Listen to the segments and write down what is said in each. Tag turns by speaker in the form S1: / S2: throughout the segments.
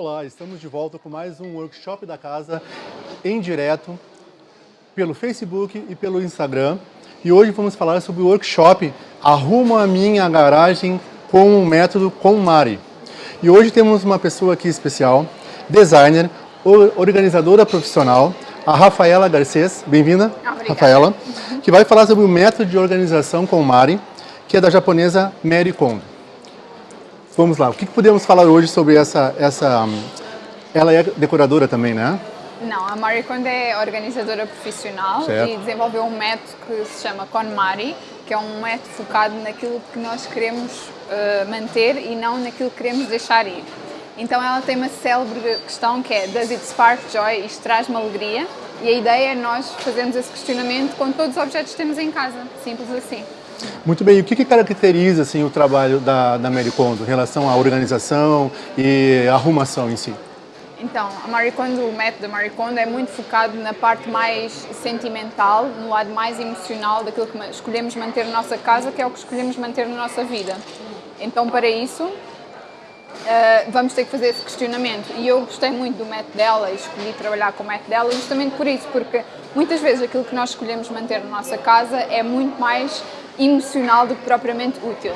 S1: Olá, estamos de volta com mais um workshop da casa em direto pelo Facebook e pelo Instagram. E hoje vamos falar sobre o workshop Arruma a Minha Garagem com o método com Mari. E hoje temos uma pessoa aqui especial, designer, organizadora profissional, a Rafaela Garcês. Bem-vinda, Rafaela. Que vai falar sobre o método de organização com Mari, que é da japonesa Mary Kondo. Vamos lá, o que, podemos falar hoje sobre essa, essa... Ela é decoradora também, né?
S2: Não, a Marie Kondo é organizadora profissional certo. e desenvolveu um método que se chama KonMari, que é um método focado naquilo que nós queremos uh, manter e não naquilo que queremos deixar ir. Então ela tem uma célebre questão que é Does it spark joy? Isto traz-me alegria? E a ideia é nós fazermos esse questionamento com todos os objetos que temos em casa, simples assim.
S1: Muito bem, e o que, que caracteriza assim, o trabalho da, da Mary Kondo em relação à organização e arrumação em si?
S2: Então, a Marie Kondo, o método da Marie Kondo é muito focado na parte mais sentimental, no lado mais emocional daquilo que escolhemos manter na nossa casa, que é o que escolhemos manter na nossa vida. Então, para isso, uh, vamos ter que fazer esse questionamento. E eu gostei muito do método dela e escolhi trabalhar com o método dela justamente por isso, porque muitas vezes aquilo que nós escolhemos manter na nossa casa é muito mais emocional do que propriamente útil.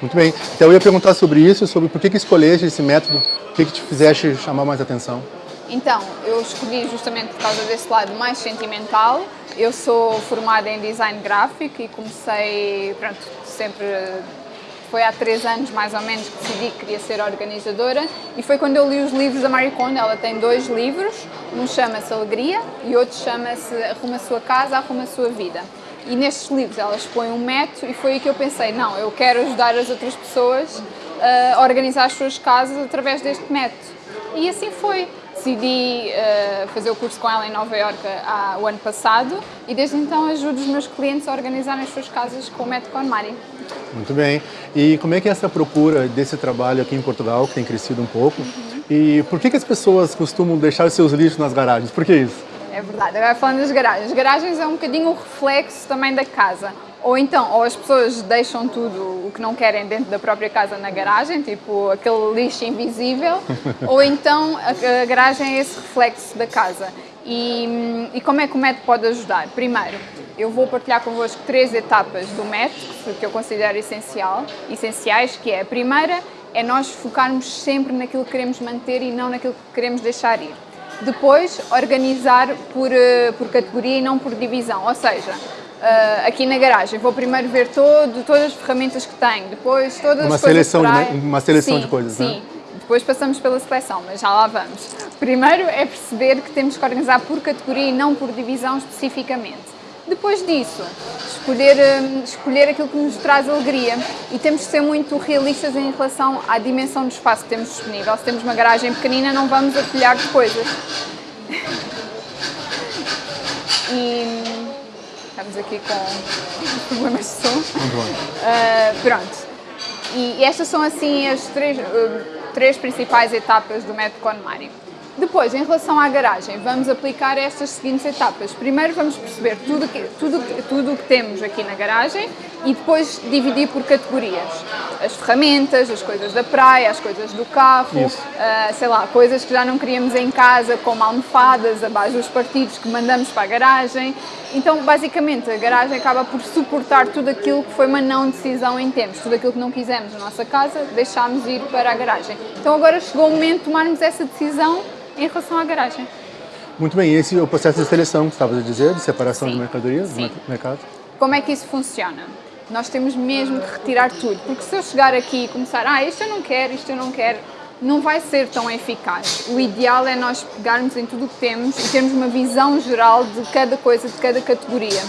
S1: Muito bem. Então eu ia perguntar sobre isso, sobre por que, que escolheste esse método, o que, que te fizeste chamar mais atenção?
S2: Então, eu escolhi justamente por causa desse lado mais sentimental. Eu sou formada em design gráfico e comecei, pronto, sempre foi há três anos mais ou menos que decidi que queria ser organizadora e foi quando eu li os livros da Marie Kondo, ela tem dois livros, um chama-se Alegria e outro chama-se Arruma a Sua Casa, Arruma a Sua Vida. E nestes livros ela expõe um método e foi aí que eu pensei, não, eu quero ajudar as outras pessoas a organizar as suas casas através deste método. E assim foi. Decidi uh, fazer o curso com ela em Nova Iorque há, o ano passado e desde então ajudo os meus clientes a organizarem as suas casas com o método KonMari.
S1: Muito bem. E como é que é essa procura desse trabalho aqui em Portugal, que tem crescido um pouco? Uhum. E por que, que as pessoas costumam deixar seus lixos nas garagens? Por que isso?
S2: É verdade. Agora falando das garagens. As garagens é um bocadinho o reflexo também da casa. Ou então, ou as pessoas deixam tudo o que não querem dentro da própria casa na garagem, tipo aquele lixo invisível, ou então a, a, garagem é esse reflexo da casa. E, e como é que o método pode ajudar? Primeiro, eu vou partilhar convosco três etapas do método que eu considero essencial, essenciais, que é a primeira é nós focarmos sempre naquilo que queremos manter e não naquilo que queremos deixar ir. Depois, organizar por, eh, por categoria e não por divisão, ou seja, Uh, aqui na garagem. Vou primeiro ver todo, todas as ferramentas que tenho, depois todas
S1: uma
S2: as
S1: seleção
S2: coisas
S1: de, Uma seleção
S2: sim,
S1: de coisas,
S2: sim. Né? Depois passamos pela seleção, mas já lá vamos. Primeiro é perceber que temos que organizar por categoria e não por divisão especificamente. Depois disso, escolher, hum, escolher aquilo que nos traz alegria e temos de ser muito realistas em relação à dimensão do espaço que temos disponível. Se temos uma garagem pequenina, não vamos atulhar de coisas. E estamos aqui com problemas de som. Uh, pronto. E, estas são assim as três, uh, três principais etapas do método KonMari. Depois, em relação à garagem, vamos aplicar estas seguintes etapas. Primeiro vamos perceber tudo que, tudo, tudo o que temos aqui na garagem e depois dividir por categorias. As ferramentas, as coisas da praia, as coisas do carro, uh, sei lá, coisas que já não queríamos em casa, como almofadas, abaixo dos partidos que mandamos para a garagem. Então, basicamente, a garagem acaba por suportar tudo aquilo que foi uma não decisão em tempos, tudo aquilo que não quisemos na nossa casa, deixámos ir para a garagem. Então agora chegou o momento de tomarmos essa decisão em relação à garagem.
S1: Muito bem, esse é o processo de seleção que estavas a dizer, de separação
S2: sim,
S1: de mercadorias,
S2: sim.
S1: do mercado?
S2: Como é que isso funciona? Nós temos mesmo que retirar tudo, porque se eu chegar aqui e começar, ah, isto eu não quero, isto eu não quero, não vai ser tão eficaz. O ideal é nós pegarmos em tudo o que temos e termos uma visão geral de cada coisa, de cada categoria.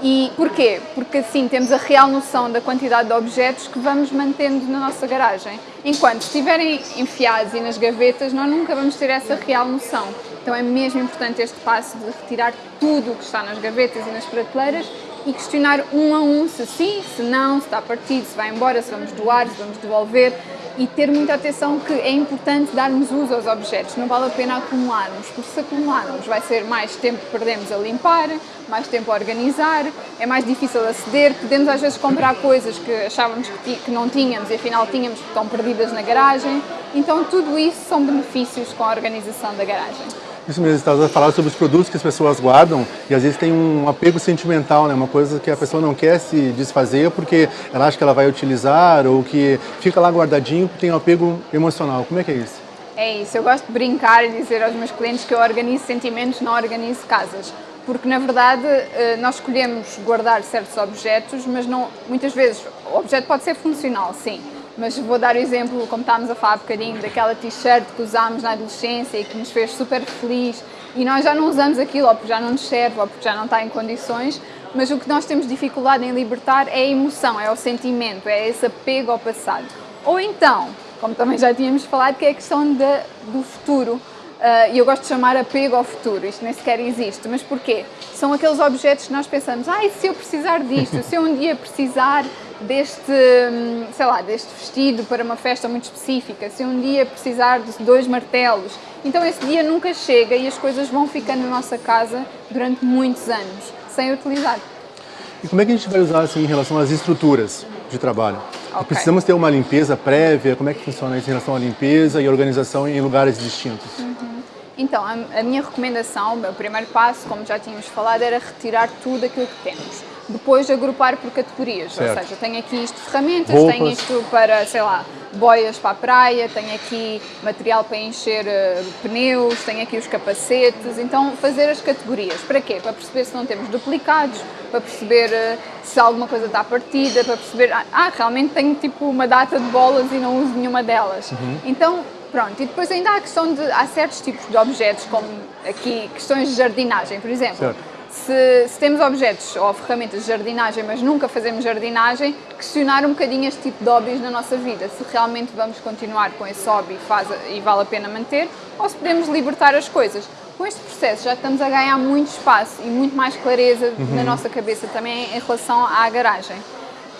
S2: E porquê? Porque assim temos a real noção da quantidade de objetos que vamos mantendo na nossa garagem. Enquanto estiverem enfiados e nas gavetas, nós nunca vamos ter essa real noção. Então é mesmo importante este passo de retirar tudo o que está nas gavetas e nas prateleiras e questionar um a um se sim, se não, se está partido, se vai embora, se vamos doar, se vamos devolver e ter muita atenção que é importante darmos uso aos objetos, não vale a pena acumularmos, porque se acumularmos vai ser mais tempo que perdemos a limpar, mais tempo a organizar, é mais difícil aceder, podemos às vezes comprar coisas que achávamos que, que não tínhamos e afinal tínhamos porque estão perdidas na garagem, Então tudo isso são benefícios com a organização da garagem.
S1: Isso mesmo, está falando sobre os produtos que as pessoas guardam e às vezes tem um apego sentimental, né? uma coisa que a pessoa não quer se desfazer porque ela acha que ela vai utilizar ou que fica lá guardadinho tem um apego emocional. Como é que é isso?
S2: É isso, eu gosto de brincar e dizer aos meus clientes que eu organizo sentimentos, não organizo casas. Porque na verdade eh, nós escolhemos guardar certos objetos, mas não, muitas vezes o objeto pode ser funcional, sim, mas vou dar o exemplo, como estávamos a falar um bocadinho, daquela t-shirt que usámos na adolescência e que nos fez super feliz. E nós já não usamos aquilo, ou porque já não nos serve, ou porque já não está em condições, mas o que nós temos dificuldade em libertar é a emoção, é o sentimento, é esse apego ao passado. Ou então, como também já tínhamos falado, que é a questão de, do futuro, Uh, e eu gosto de chamar apego ao futuro, isto nem sequer existe, mas porquê? São aqueles objetos que nós pensamos, ah, se eu precisar disto, se eu um dia precisar deste, hum, sei lá, deste vestido para uma festa muito específica, se um dia precisar de dois martelos, então esse dia nunca chega e as coisas vão ficando na nossa casa durante muitos anos, sem utilizar.
S1: E como é que a gente vai usar assim em relação às estruturas de trabalho? Okay. Precisamos ter uma limpeza prévia, como é que funciona isso em relação à limpeza e organização em lugares distintos?
S2: Então, a, minha recomendação, o meu primeiro passo, como já tínhamos falado, era retirar tudo aquilo que temos. Depois agrupar por categorias, certo. ou seja, tenho aqui isto ferramentas, Roupas. tenho isto para, sei lá, boias para a praia, tenho aqui material para encher uh, pneus, tenho aqui os capacetes, então fazer as categorias. Para quê? Para perceber se não temos duplicados, para perceber uh, se alguma coisa está partida, para perceber, ah, ah, realmente tenho tipo uma data de bolas e não uso nenhuma delas. Uhum. Então Pronto, e depois ainda há a questão de, há certos tipos de objetos, como aqui questões de jardinagem, por exemplo. Se, se, temos objetos ou ferramentas de jardinagem, mas nunca fazemos jardinagem, questionar um bocadinho este tipo de hobbies na nossa vida, se realmente vamos continuar com esse hobby e, faz, e vale a pena manter, ou se podemos libertar as coisas. Com este processo já estamos a ganhar muito espaço e muito mais clareza uhum. na nossa cabeça também em relação à garagem.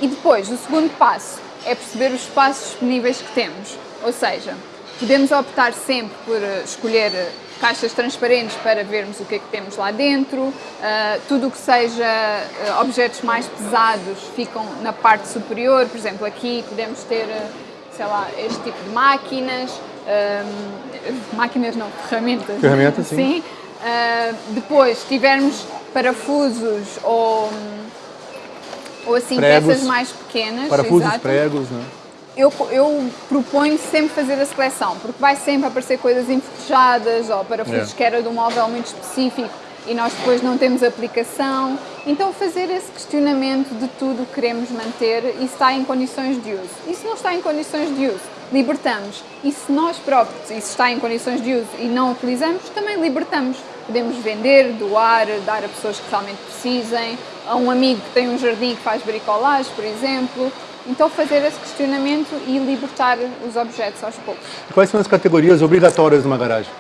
S2: E depois, o segundo passo é perceber os espaços disponíveis que temos, ou seja, Podemos optar sempre por eh, escolher eh, caixas transparentes para vermos o que é que temos lá dentro. Uh, tudo o que seja uh, objetos mais pesados ficam na parte superior. Por exemplo, aqui podemos ter, sei lá, este tipo de máquinas. Uh, máquinas não, ferramentas.
S1: Ferramentas, sim.
S2: sim. depois, se tivermos parafusos ou, ou assim,
S1: pregos,
S2: peças mais pequenas.
S1: Parafusos, exato, pregos, não é?
S2: Eu, eu proponho sempre fazer a seleção, porque vai sempre aparecer coisas enferrujadas ou parafusos é. que era de um móvel muito específico e nós depois não temos aplicação. Então fazer esse questionamento de tudo que queremos manter e se está em condições de uso. E se não está em condições de uso, libertamos. E se nós próprios, e se está em condições de uso e não utilizamos, também libertamos. Podemos vender, doar, dar a pessoas que realmente precisem, a um amigo que tem um jardim que faz bricolagem, por exemplo, então fazer esse questionamento e libertar os objetos aos poucos.
S1: Quais são as categorias obrigatórias de uma garagem?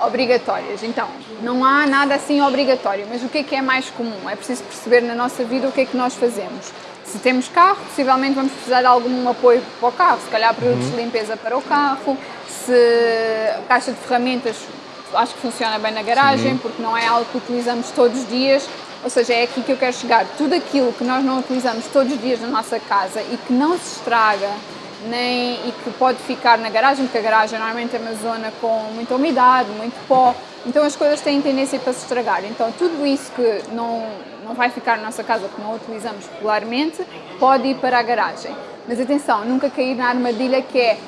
S2: Obrigatórias, então, não há nada assim obrigatório, mas o que é que é mais comum? É preciso perceber na nossa vida o que é que nós fazemos. Se temos carro, possivelmente vamos precisar de algum apoio para o carro, se calhar produtos uhum. de limpeza para o carro, se caixa de ferramentas acho que funciona bem na garagem, Sim. porque não é algo que utilizamos todos os dias, ou seja, é aqui que eu quero chegar. Tudo aquilo que nós não utilizamos todos os dias na nossa casa e que não se estraga nem, e que pode ficar na garagem, porque a garagem normalmente é uma zona com muita umidade, muito pó, então as coisas têm tendência para se estragar. Então tudo isso que não, não vai ficar na nossa casa, que não utilizamos regularmente, pode ir para a garagem. Mas atenção, nunca cair na armadilha que é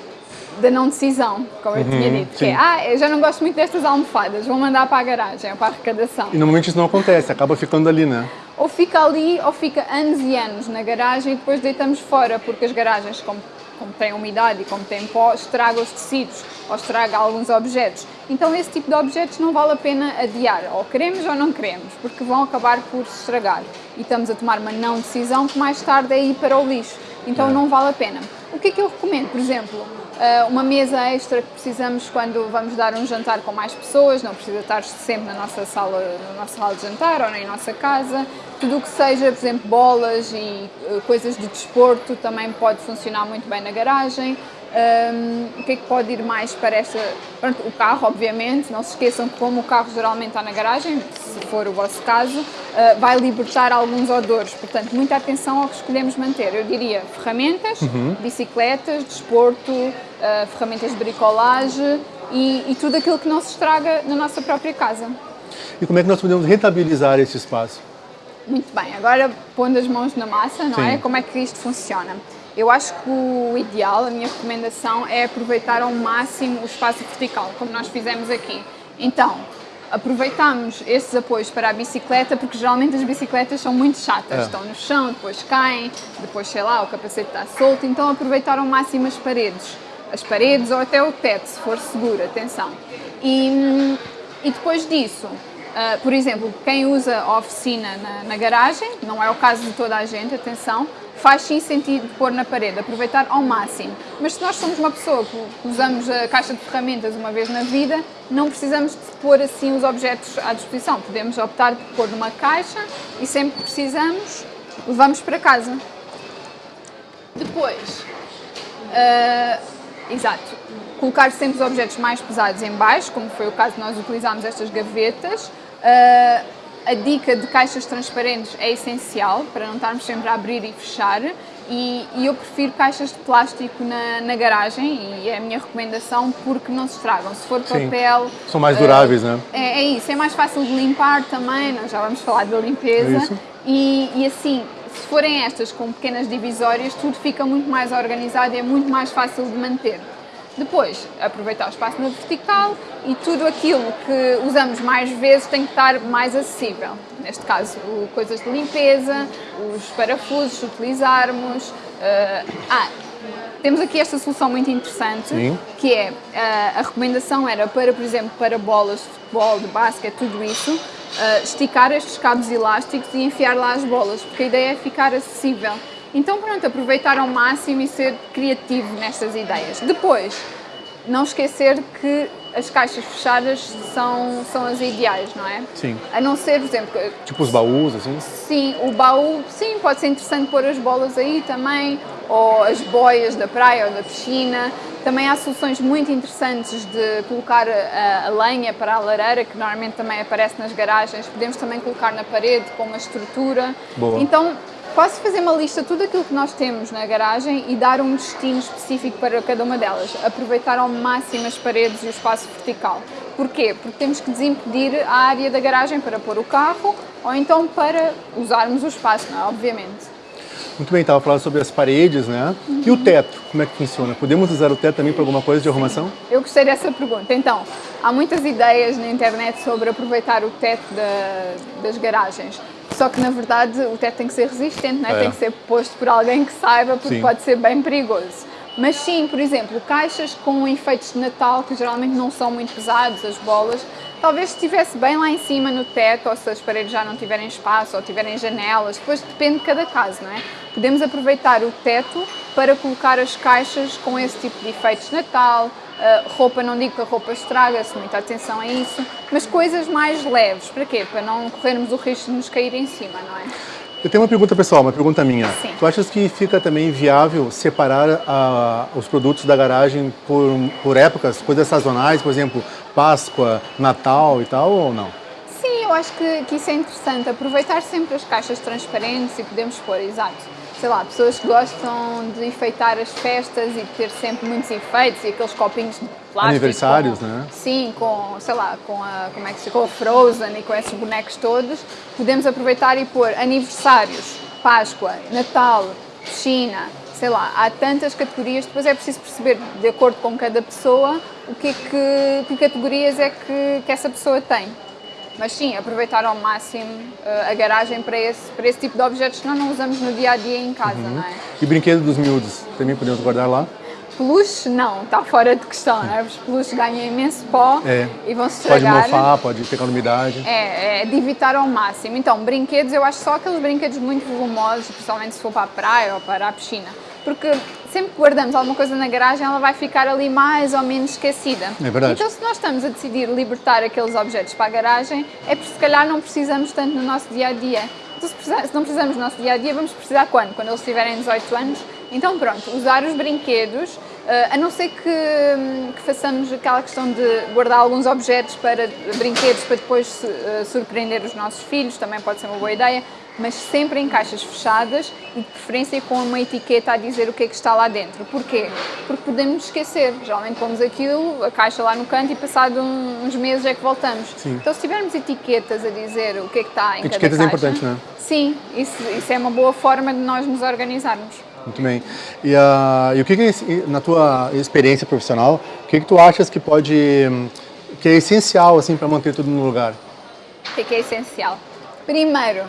S2: da não decisão, como eu tinha uhum, dito, que é, ah, eu já não gosto muito destas almofadas, vou mandar para a garagem, ou para a arrecadação.
S1: E normalmente isso não acontece, acaba ficando ali, né?
S2: Ou fica ali, ou fica anos e anos na garagem e depois deitamos fora, porque as garagens, como, como têm umidade e como têm pó, estragam os tecidos, ou estraga alguns objetos. Então esse tipo de objetos não vale a pena adiar, ou queremos ou não queremos, porque vão acabar por se estragar. E estamos a tomar uma não decisão que mais tarde é ir para o lixo. Então é. não vale a pena. O que é que eu recomendo, por exemplo? Uh, uma mesa extra que precisamos quando vamos dar um jantar com mais pessoas, não precisa estar sempre na nossa sala, na nossa sala de jantar ou na nossa casa. Tudo o que seja, por exemplo, bolas e uh, coisas de desporto também pode funcionar muito bem na garagem. Um, o que é que pode ir mais para esta... Pronto, o carro, obviamente, não se esqueçam que como o carro geralmente está na garagem, se for o vosso caso, uh, vai libertar alguns odores, portanto, muita atenção ao que escolhemos manter. Eu diria ferramentas, uhum. bicicletas, desporto, uh, ferramentas de bricolagem e, e tudo aquilo que não se estraga na nossa própria casa.
S1: E como é que nós podemos rentabilizar esse espaço?
S2: Muito bem, agora pondo as mãos na massa, não é?
S1: Sim.
S2: Como é que isto funciona? Eu acho que o ideal, a minha recomendação é aproveitar ao máximo o espaço vertical, como nós fizemos aqui. Então, aproveitamos esses apoios para a bicicleta, porque geralmente as bicicletas são muito chatas,
S1: É.
S2: estão no chão, depois caem, depois sei lá, o capacete está solto, então aproveitar ao máximo as paredes, as paredes ou até o teto, se for seguro, atenção. E, e depois disso, ah, por exemplo, quem usa a oficina na, na garagem, não é o caso de toda a gente, atenção, faz sim sentido pôr na parede, aproveitar ao máximo. Mas se nós somos uma pessoa que usamos a caixa de ferramentas uma vez na vida, não precisamos de pôr assim os objetos à disposição. Podemos optar por pôr numa caixa e sempre que precisamos, levamos para casa. Depois, ah, exato, colocar sempre os objetos mais pesados em baixo, como foi o caso de nós utilizarmos estas gavetas. Ah, a dica de caixas transparentes é essencial para não estarmos sempre a abrir e fechar. E, e eu prefiro caixas de plástico na, na garagem e é a minha recomendação porque não se estragam. Se for
S1: Sim.
S2: papel.
S1: São mais duráveis, né?
S2: é, é isso, é mais fácil de limpar também, nós já vamos falar da limpeza.
S1: Isso.
S2: E, e assim, se forem estas com pequenas divisórias, tudo fica muito mais organizado e é muito mais fácil de manter. Depois, aproveitar o espaço na vertical e tudo aquilo que usamos mais vezes tem que estar mais acessível. Neste caso, coisas de limpeza, os parafusos, se utilizarmos. eh, ah, temos aqui esta solução muito interessante,
S1: Sim.
S2: que é, ah, a recomendação era para, por exemplo, para bolas de futebol, de basquete, tudo isso, ah, esticar estes cabos elásticos e enfiar lá as bolas, porque a ideia é ficar acessível. Então pronto, aproveitar ao máximo e ser criativo nestas ideias. Depois, não esquecer que as caixas fechadas são, são as ideais, não é?
S1: Sim.
S2: A não ser, por exemplo,
S1: Tipo os baús, assim.
S2: Sim, o baú, sim, pode ser interessante pôr as bolas aí também, ou as boias da praia ou da piscina. Também há soluções muito interessantes de colocar a, a lenha para a lareira, que normalmente também aparece nas garagens. Podemos também colocar na parede com uma estrutura.
S1: Boa.
S2: Então, posso fazer uma lista de tudo aquilo que nós temos na garagem e dar um destino específico para cada uma delas. Aproveitar ao máximo as paredes e o espaço vertical. Porquê? Porque temos que desimpedir a área da garagem para pôr o carro ou então para usarmos o espaço, não é? Obviamente.
S1: Muito bem, estava falando sobre as paredes, né? E o teto, como é que funciona? Podemos usar o teto também para alguma coisa de arrumação?
S2: Eu gostei dessa pergunta. Então, há muitas ideias na internet sobre aproveitar o teto da- das garagens. Só que, na verdade, o teto tem que ser resistente, não é?
S1: É.
S2: tem que ser posto por alguém que saiba, porque
S1: Sim.
S2: pode ser bem perigoso. Mas sim, por exemplo, caixas com efeitos de Natal, que geralmente não são muito pesados, as bolas, talvez estivesse bem lá em cima no teto, ou se as paredes já não tiverem espaço, ou tiverem janelas, depois depende de cada caso, não é? Podemos aproveitar o teto para colocar as caixas com esse tipo de efeitos de Natal, Uh, roupa, não digo que a roupa estraga-se, muita atenção a isso, mas coisas mais leves. Para quê? Para não corrermos o risco de nos cair em cima, não é?
S1: Eu tenho uma pergunta pessoal, uma pergunta minha.
S2: Sim.
S1: Tu achas que fica também viável separar ah, os produtos da garagem por, por épocas, coisas sazonais, por exemplo, Páscoa, Natal e tal, ou não?
S2: Sim, eu acho que, que isso é interessante. Aproveitar sempre as caixas transparentes e podemos pôr, exato. Sei lá, pessoas que gostam de enfeitar as festas e de ter sempre muitos efeitos e aqueles copinhos de plástico.
S1: Aniversários,
S2: com-
S1: né?
S2: Sim, com, sei lá, com a, como é que se com a Frozen e com esses bonecos todos. Podemos aproveitar e pôr aniversários, Páscoa, Natal, piscina, sei lá, há tantas categorias, depois é preciso perceber, de acordo com cada pessoa, o que, é que, que categorias é que, que essa pessoa tem. Mas sim, aproveitar ao máximo eh, a garagem para esse, para esse tipo de objetos que nós não usamos no dia a dia em casa,
S1: Uhum.
S2: não é?
S1: E brinquedos dos miúdos, também podemos guardar lá?
S2: Peluche, não, está fora de questão, não é? Os peluches ganham imenso pó
S1: É.
S2: e vão se
S1: Pode
S2: estragar.
S1: mofar, pode pegar umidade.
S2: É, é de evitar ao máximo. Então, brinquedos, eu acho só aqueles brinquedos muito volumosos, principalmente se for para a praia ou para a piscina. Porque sempre que guardamos alguma coisa na garagem, ela vai ficar ali mais ou menos esquecida.
S1: É verdade.
S2: Então, se nós estamos a decidir libertar aqueles objetos para a garagem, é porque se calhar não precisamos tanto no nosso dia a dia. Então, se, não precisamos no nosso dia a dia, vamos precisar quando? Quando eles tiverem 18 anos? Então, pronto, usar os brinquedos Uh, a não ser que, hum, que, façamos aquela questão de guardar alguns objetos para brinquedos para depois uh, surpreender os nossos filhos, também pode ser uma boa ideia, mas sempre em caixas fechadas e de preferência com uma etiqueta a dizer o que é que está lá dentro. Porquê? Porque podemos esquecer, geralmente pomos aquilo, a caixa lá no canto e passado uns meses é que voltamos.
S1: Sim.
S2: Então se tivermos etiquetas a dizer o que é que está em
S1: etiquetas
S2: cada
S1: caixa... Etiquetas é importante, não é?
S2: Sim, isso, isso é uma boa forma de nós nos organizarmos.
S1: Muito bem. E, uh, e o que, que, na tua experiência profissional, o que, que tu achas que pode, que é essencial assim para manter tudo no lugar?
S2: O que, que é essencial? Primeiro,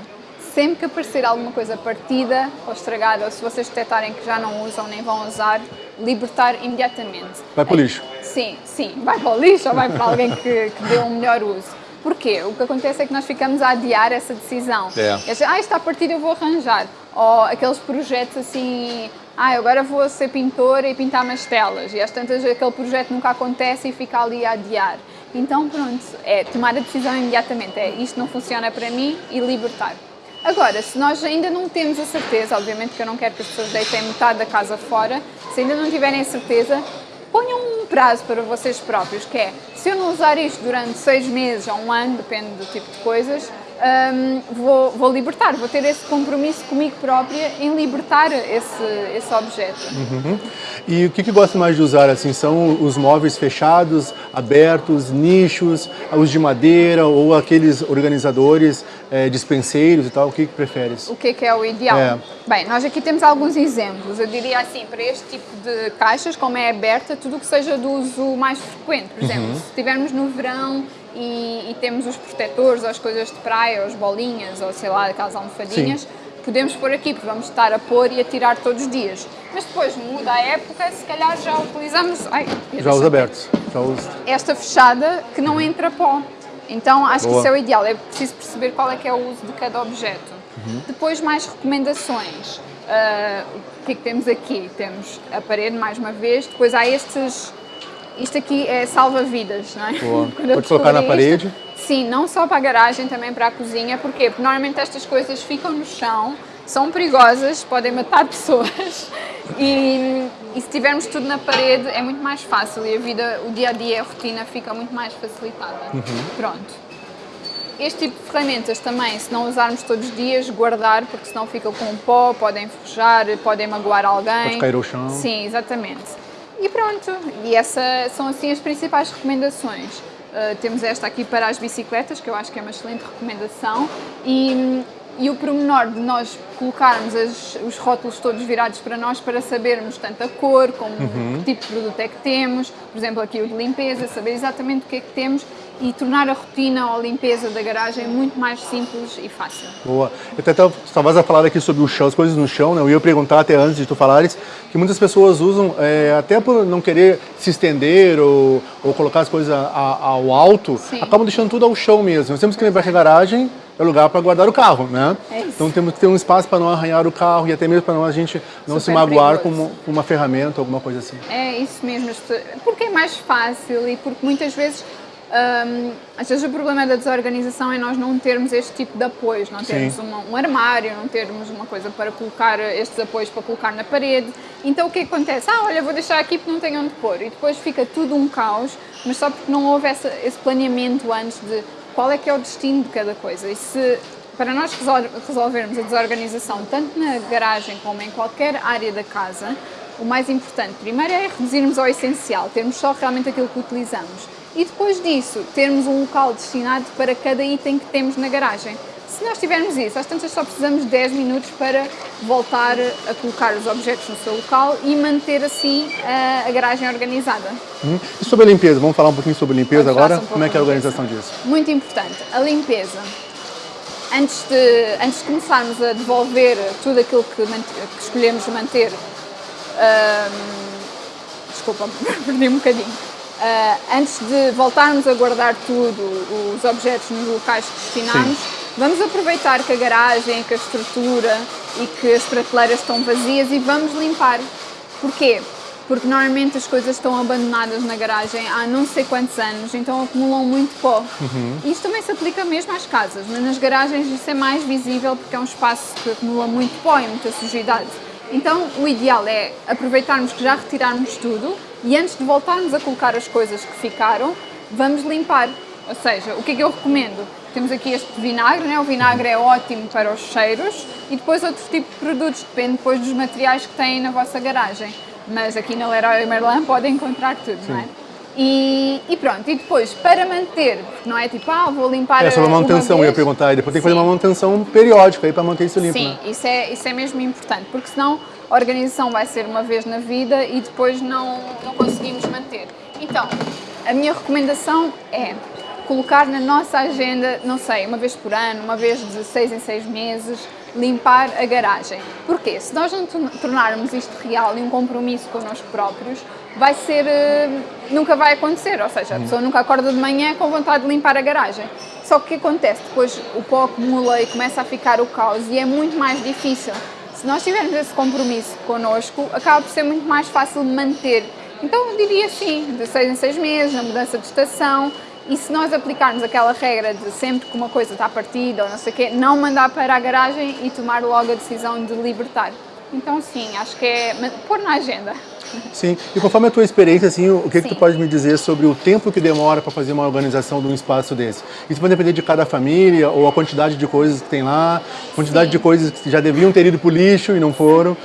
S2: sempre que aparecer alguma coisa partida ou estragada, ou se vocês detectarem que já não usam nem vão usar, libertar imediatamente.
S1: Vai para o lixo?
S2: Sim, sim, vai para o lixo ou vai para alguém que, que dê um melhor uso. Porquê? O que acontece é que nós ficamos a adiar essa decisão.
S1: É.
S2: Ah, está partido, eu vou arranjar. Ou aqueles projetos assim, ah, agora vou ser pintora e pintar umas telas. E às tantas aquele projeto nunca acontece e fica ali a adiar. Então pronto, é tomar a decisão imediatamente, é isto não funciona para mim e libertar. Agora, se nós ainda não temos a certeza, obviamente que eu não quero que as pessoas deitem metade da casa fora, se ainda não tiverem a certeza, ponham um prazo para vocês próprios, que é, se eu não usar isto durante seis meses ou um ano, depende do tipo de coisas, um, vou, vou, libertar, vou ter esse compromisso comigo própria em libertar esse, esse objeto.
S1: Uhum. E o que, que gosta mais de usar? Assim, são os móveis fechados, abertos, nichos, os de madeira ou aqueles organizadores, é, dispenseiros e tal? O que, que preferes?
S2: O que, que é o ideal? É. Bem, nós aqui temos alguns exemplos. Eu diria assim, para este tipo de caixas, como é aberta, tudo o que seja do uso mais frequente. Por exemplo, uhum. se estivermos no verão e, e, temos os protetores, ou as coisas de praia, ou as bolinhas, ou sei lá, aquelas almofadinhas, Sim. podemos pôr aqui, porque vamos estar a pôr e a tirar todos os dias. Mas depois muda a época, se calhar já utilizamos... Ai,
S1: já os abertos. Já os...
S2: Esta fechada que não entra pó. Então acho Boa. que isso é o ideal, é preciso perceber qual é que é o uso de cada objeto. Uhum. Depois mais recomendações. Uh, o que é que temos aqui? Temos a parede mais uma vez, depois há estes isto aqui é salva-vidas, não é?
S1: Boa. Pode colocar na isto, parede?
S2: Sim, não só para a garagem, também para a cozinha. Porquê? Porque normalmente estas coisas ficam no chão, são perigosas, podem matar pessoas e, e, se tivermos tudo na parede é muito mais fácil e a vida, o dia a dia, a rotina fica muito mais facilitada. Uhum. Pronto. Este tipo de ferramentas também, se não usarmos todos os dias, guardar, porque senão ficam com pó, podem enferrujar, podem magoar alguém.
S1: Pode cair ao chão.
S2: Sim, exatamente. E pronto, e essas são assim as principais recomendações. Uh, temos esta aqui para as bicicletas, que eu acho que é uma excelente recomendação, e, e o pormenor de nós colocarmos as, os rótulos todos virados para nós para sabermos tanto a cor como uhum. que tipo de produto é que temos, por exemplo aqui o de limpeza, saber exatamente o que é que temos e tornar a rotina ou a limpeza da garagem muito mais simples e fácil.
S1: Boa. Eu até estavas a falar aqui sobre o chão, as coisas no chão, né? eu ia perguntar até antes de tu falares, que muitas pessoas usam, é, até por não querer se estender ou, ou colocar as coisas a, a, ao alto, Sim. acabam deixando tudo ao chão mesmo. Nós temos que lembrar que a garagem é lugar para guardar o carro, né?
S2: É
S1: então temos que ter um espaço para não arranhar o carro e até mesmo para a gente não Super se magoar com uma, com uma ferramenta, alguma coisa assim.
S2: É isso mesmo, porque é mais fácil e porque muitas vezes um, às vezes o problema da desorganização é nós não termos este tipo de apoios, não termos uma, um armário, não termos uma coisa para colocar estes apoios para colocar na parede. Então o que acontece? Ah, olha, vou deixar aqui porque não tenho onde pôr. E depois fica tudo um caos, mas só porque não houve essa, esse planeamento antes de qual é que é o destino de cada coisa. E se para nós resolvermos a desorganização tanto na garagem como em qualquer área da casa, o mais importante primeiro é reduzirmos ao essencial, termos só realmente aquilo que utilizamos e depois disso termos um local destinado para cada item que temos na garagem. Se nós tivermos isso, às tantas só precisamos de 10 minutos para voltar a colocar os objetos no seu local e manter assim a, a garagem organizada.
S1: Hum. E sobre a limpeza? Vamos falar um pouquinho sobre a limpeza agora? Um Como é que é a organização disso?
S2: Muito importante. A limpeza. Antes de, antes de começarmos a devolver tudo aquilo que, que escolhemos manter, hum, desculpa, perdi um bocadinho Uh, antes de voltarmos a guardar tudo, os objetos nos locais que destinamos, Sim. vamos aproveitar que a garagem, que a estrutura e que as prateleiras estão vazias e vamos limpar. Porquê? Porque normalmente as coisas estão abandonadas na garagem há não sei quantos anos, então acumulam muito pó. Uhum. Isto também se aplica mesmo às casas, mas nas garagens isso é mais visível porque é um espaço que acumula muito pó e muita sujidade. Então, o ideal é aproveitarmos que já retirarmos tudo e antes de voltarmos a colocar as coisas que ficaram, vamos limpar. Ou seja, o que é que eu recomendo? Temos aqui este vinagre, né? o vinagre é ótimo para os cheiros e depois outro tipo de produtos, depende depois dos materiais que têm na vossa garagem. Mas aqui na Leroy Merlin podem encontrar tudo, Sim. não é? E, e, pronto, e depois, para manter, não é tipo, ah, vou limpar
S1: É sobre a manutenção, eu ia perguntar, e depois tem que fazer uma manutenção periódica aí para manter isso limpo,
S2: Sim,
S1: né?
S2: isso, é, isso é mesmo importante, porque senão a organização vai ser uma vez na vida e depois não, não conseguimos manter. Então, a minha recomendação é colocar na nossa agenda, não sei, uma vez por ano, uma vez de seis em seis meses, limpar a garagem. Porquê? Se nós não tornarmos isto real e um compromisso connosco próprios, vai ser, eh, nunca vai acontecer, ou seja, a pessoa nunca acorda de manhã com vontade de limpar a garagem. Só que o que acontece? Depois o pó acumula e começa a ficar o caos e é muito mais difícil. Se nós tivermos esse compromisso connosco, acaba por ser muito mais fácil manter. Então eu diria sim, de seis em seis meses, na mudança de estação, e se nós aplicarmos aquela regra de sempre que uma coisa está partida ou não sei o quê, não mandar para a garagem e tomar logo a decisão de libertar. Então sim, acho que é pôr na agenda.
S1: Sim, e conforme a tua experiência, assim, o que, que tu pode me dizer sobre o tempo que demora para fazer uma organização de um espaço desse? Isso vai depender de cada família, ou a quantidade de coisas que tem lá, quantidade Sim. de coisas que já deviam ter ido para o lixo e não foram.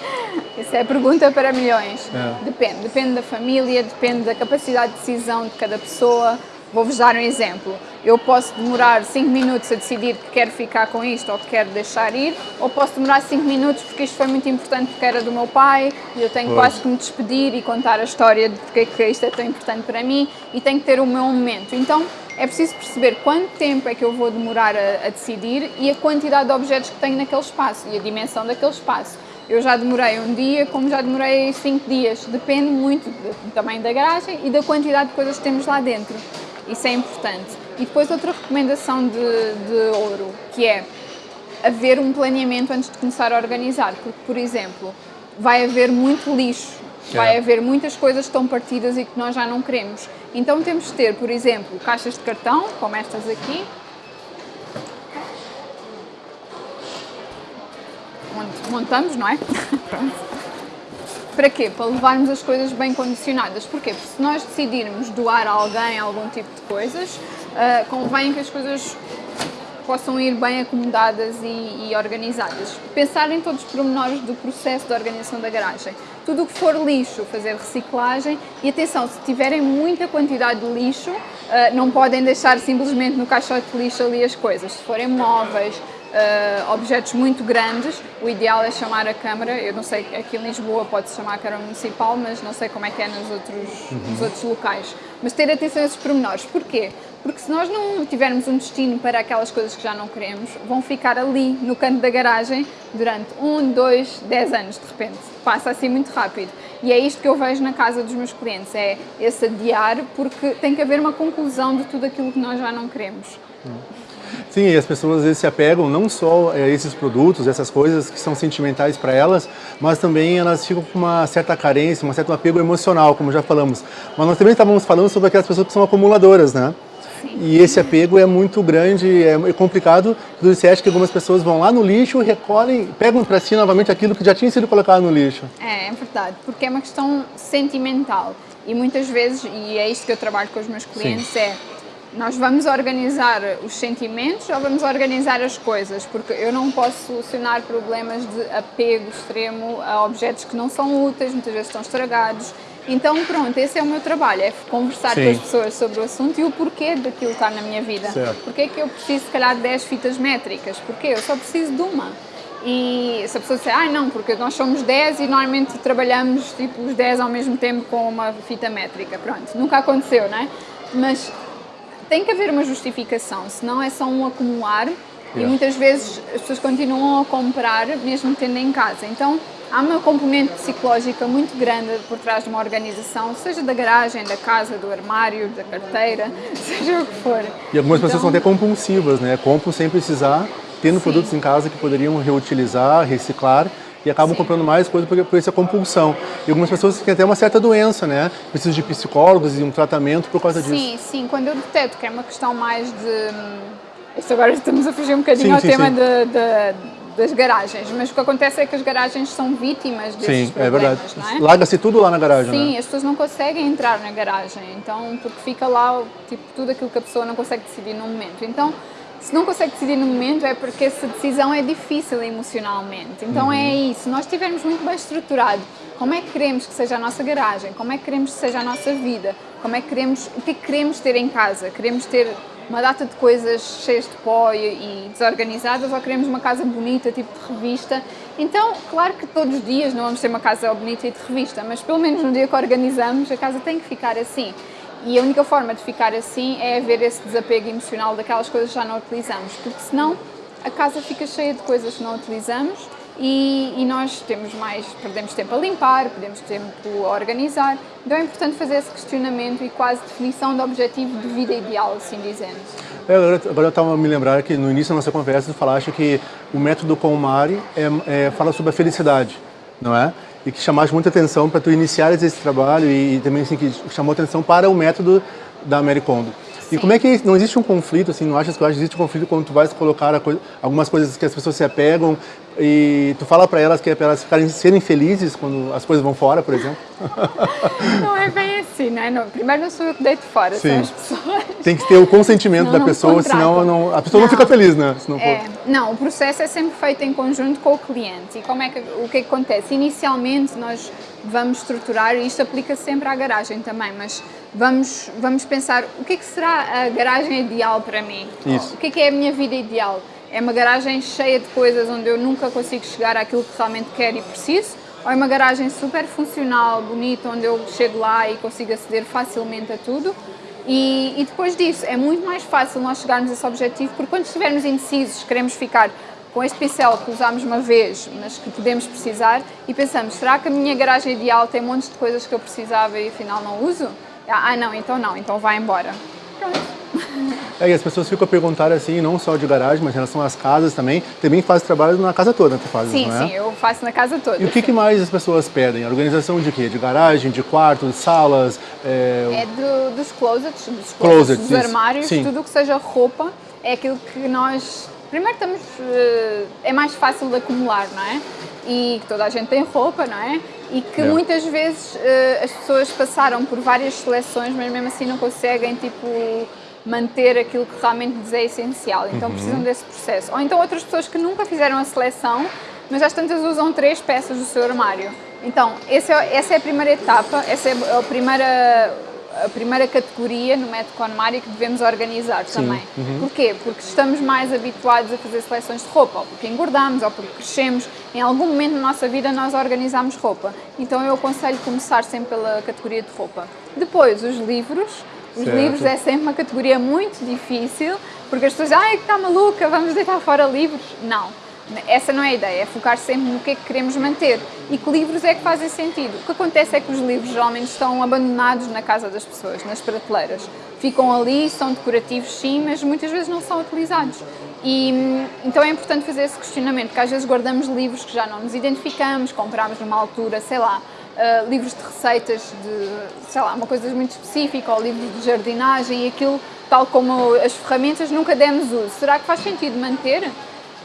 S2: Isso é pergunta para milhões. É. Depende, depende da família, depende da capacidade de decisão de cada pessoa, Vou-vos dar um exemplo. Eu posso demorar 5 minutos a decidir que quero ficar com isto ou que quero deixar ir, ou posso demorar 5 minutos porque isto foi muito importante porque era do meu pai e eu tenho pois. quase que me despedir e contar a história de porque é que isto é tão importante para mim e tenho que ter o meu momento. Então é preciso perceber quanto tempo é que eu vou demorar a, a decidir e a quantidade de objetos que tenho naquele espaço e a dimensão daquele espaço. Eu já demorei um dia, como já demorei cinco dias. Depende muito do tamanho da garagem e da quantidade de coisas que temos lá dentro. Isso é importante. E depois outra recomendação de, de ouro, que é haver um planeamento antes de começar a organizar, porque, por exemplo, vai haver muito lixo, vai é. haver muitas coisas que estão partidas e que nós já não queremos. Então temos de ter, por exemplo, caixas de cartão, como estas aqui, onde montamos, não é? Pronto. Para quê? Para levarmos as coisas bem condicionadas. Porquê? Porque se nós decidirmos doar a alguém algum tipo de coisas, uh, convém que as coisas possam ir bem acomodadas e, e, organizadas. Pensar em todos os pormenores do processo de organização da garagem. Tudo o que for lixo, fazer reciclagem e atenção, se tiverem muita quantidade de lixo, uh, não podem deixar simplesmente no caixote de lixo ali as coisas. Se forem móveis, uh, objetos muito grandes, o ideal é chamar a Câmara, eu não sei, aqui em Lisboa pode-se chamar a Câmara Municipal, mas não sei como é que é nos outros, uhum. nos outros locais. Mas ter atenção a esses pormenores. Porquê? Porque se nós não tivermos um destino para aquelas coisas que já não queremos, vão ficar ali, no canto da garagem, durante um, dois, dez anos, de repente. Passa assim muito rápido. E é isto que eu vejo na casa dos meus clientes, é esse adiar, porque tem que haver uma conclusão de tudo aquilo que nós já não queremos.
S1: Sim, e as pessoas às vezes se apegam não só a esses produtos, essas coisas que são sentimentais para elas, mas também elas ficam com uma certa carência, um certo apego emocional, como já falamos. Mas nós também estávamos falando sobre aquelas pessoas que são acumuladoras, né? Sim. E esse apego é muito grande, é complicado. Você acha que algumas pessoas vão lá no lixo, recolhem, pegam para si novamente aquilo que já tinha sido colocado no lixo.
S2: É, é verdade, porque é uma questão sentimental. E muitas vezes, e é isto que eu trabalho com os meus clientes, Sim. é nós vamos organizar os sentimentos ou vamos organizar as coisas? Porque eu não posso solucionar problemas de apego extremo a objetos que não são úteis, muitas vezes estão estragados. Então, pronto, esse é o meu trabalho, é conversar Sim. com as pessoas sobre o assunto e o porquê daquilo estar na minha vida. Certo. Porquê é que eu preciso, se calhar, de 10 fitas métricas? Porque eu só preciso de uma. E se a pessoa disser, ah não, porque nós somos 10 e normalmente trabalhamos tipo os 10 ao mesmo tempo com uma fita métrica, pronto, nunca aconteceu, não é? Mas tem que haver uma justificação, senão é só um acumular yeah. e muitas vezes as pessoas continuam a comprar mesmo tendo em casa. Então há uma componente psicológica muito grande por trás de uma organização, seja da garagem, da casa, do armário, da carteira, seja o que for.
S1: E algumas então, pessoas são até compulsivas, né? Compram sem precisar, tendo sim. produtos em casa que poderiam reutilizar, reciclar e acabam Sim. comprando mais coisa por, por essa compulsão. E algumas pessoas têm até uma certa doença, né? Precisam de psicólogos e um tratamento por causa
S2: sim,
S1: disso.
S2: Sim, sim. Quando eu detecto que é uma questão mais de... Isso agora estamos a fugir um bocadinho sim, ao tema de, das garagens, mas o que acontece é que as garagens são vítimas desses
S1: Sim, é verdade.
S2: problemas, não é?
S1: Larga-se tudo lá na garagem,
S2: Sim,
S1: né?
S2: as pessoas não conseguem entrar na garagem, então porque fica lá tipo tudo aquilo que a pessoa não consegue decidir no momento. Então, se não consegue decidir no momento é porque essa decisão é difícil emocionalmente. Então é isso. Se nós estivermos muito bem estruturado, como é que queremos que seja a nossa garagem? Como é que queremos que seja a nossa vida? Como é que queremos, o que é que queremos ter em casa? Queremos ter uma data de coisas cheias de pó e, desorganizadas ou queremos uma casa bonita, tipo de revista? Então, claro que todos os dias não vamos ter uma casa bonita e de revista, mas pelo menos no dia que organizamos, a casa tem que ficar assim. E a única forma de ficar assim é haver esse desapego emocional daquelas coisas que já não utilizamos, porque senão a casa fica cheia de coisas que não utilizamos e, e, nós temos mais, perdemos tempo a limpar, perdemos tempo a organizar. Então é importante fazer esse questionamento e quase definição de objetivo de vida ideal, assim dizendo.
S1: É, agora, eu estava a me lembrar que no início da nossa conversa tu falaste que o método Mari é, é, fala sobre a felicidade, não é? E que chamaste muita atenção para tu iniciares esse trabalho e, e também assim, que chamou atenção para o método da Mary Kondo. E como é que não existe um conflito, assim, não achas que existe um conflito quando tu vais colocar coisa, algumas coisas que as pessoas se apegam e tu fala para elas que é para elas ficarem, serem felizes quando as coisas vão fora, por exemplo?
S2: Não é bem assim, né? Não, primeiro não sou eu que deito fora, Sim. são as pessoas.
S1: Tem que ter o consentimento não, da pessoa, senão não, a pessoa não, fica feliz, né?
S2: É, não, o processo é sempre feito em conjunto com o cliente. E como é que, o que acontece? Inicialmente nós vamos estruturar, e isto aplica sempre à garagem também, mas vamos, vamos pensar o que é que será a garagem ideal para mim?
S1: Isso.
S2: O que é que é a minha vida ideal? É uma garagem cheia de coisas onde eu nunca consigo chegar àquilo que realmente quero e preciso? Ou é uma garagem super funcional, bonita, onde eu chego lá e consigo aceder facilmente a tudo? E, e depois disso, é muito mais fácil nós chegarmos a esse objetivo, porque quando estivermos indecisos, queremos ficar com este pincel que usámos uma vez, mas que podemos precisar, e pensamos, será que a minha garagem ideal tem montes de coisas que eu precisava e afinal não uso? Ah, não, então não, então vai embora. Pronto.
S1: É, e as pessoas ficam a perguntar assim, não só de garagem, mas em relação às casas também. Também faz trabalho na casa toda, tu fazes,
S2: sim,
S1: é?
S2: Sim, eu faço na casa toda.
S1: E o que, que, mais as pessoas pedem? Organização de quê? De garagem, de quartos, salas?
S2: É, é do, dos closets, dos, closets, dos armários, sim. tudo que seja roupa. É aquilo que nós... Primeiro estamos... Eh, é mais fácil de acumular, não é? E que toda a gente tem roupa, não é? E que muitas vezes uh, as pessoas passaram por várias seleções, mas mesmo assim não conseguem, tipo manter aquilo que realmente lhes é essencial, então uhum. precisam desse processo. Ou então outras pessoas que nunca fizeram a seleção, mas às tantas usam três peças do seu armário. Então, é, essa é a primeira etapa, essa é a primeira, a primeira categoria no método Conmari que devemos organizar Sim. também. Uhum. Porquê? Porque estamos mais habituados a fazer seleções de roupa, ou porque engordamos, ou porque crescemos. Em algum momento na nossa vida nós organizamos roupa. Então eu aconselho começar sempre pela categoria de roupa. Depois, os livros os certo. livros é sempre uma categoria muito difícil, porque as pessoas dizem, ai, que está maluca, vamos deitar fora livros. Não, essa não é a ideia, é focar sempre no que é que queremos manter e que livros é que fazem sentido. O que acontece é que os livros geralmente estão abandonados na casa das pessoas, nas prateleiras. Ficam ali, são decorativos sim, mas muitas vezes não são utilizados. E, então é importante fazer esse questionamento, que às vezes guardamos livros que já não nos identificamos, compramos numa altura, sei lá, uh, livros de receitas de, sei lá, uma coisa muito específica, ou livros de jardinagem e aquilo, tal como as ferramentas, nunca demos uso. Será que faz sentido manter?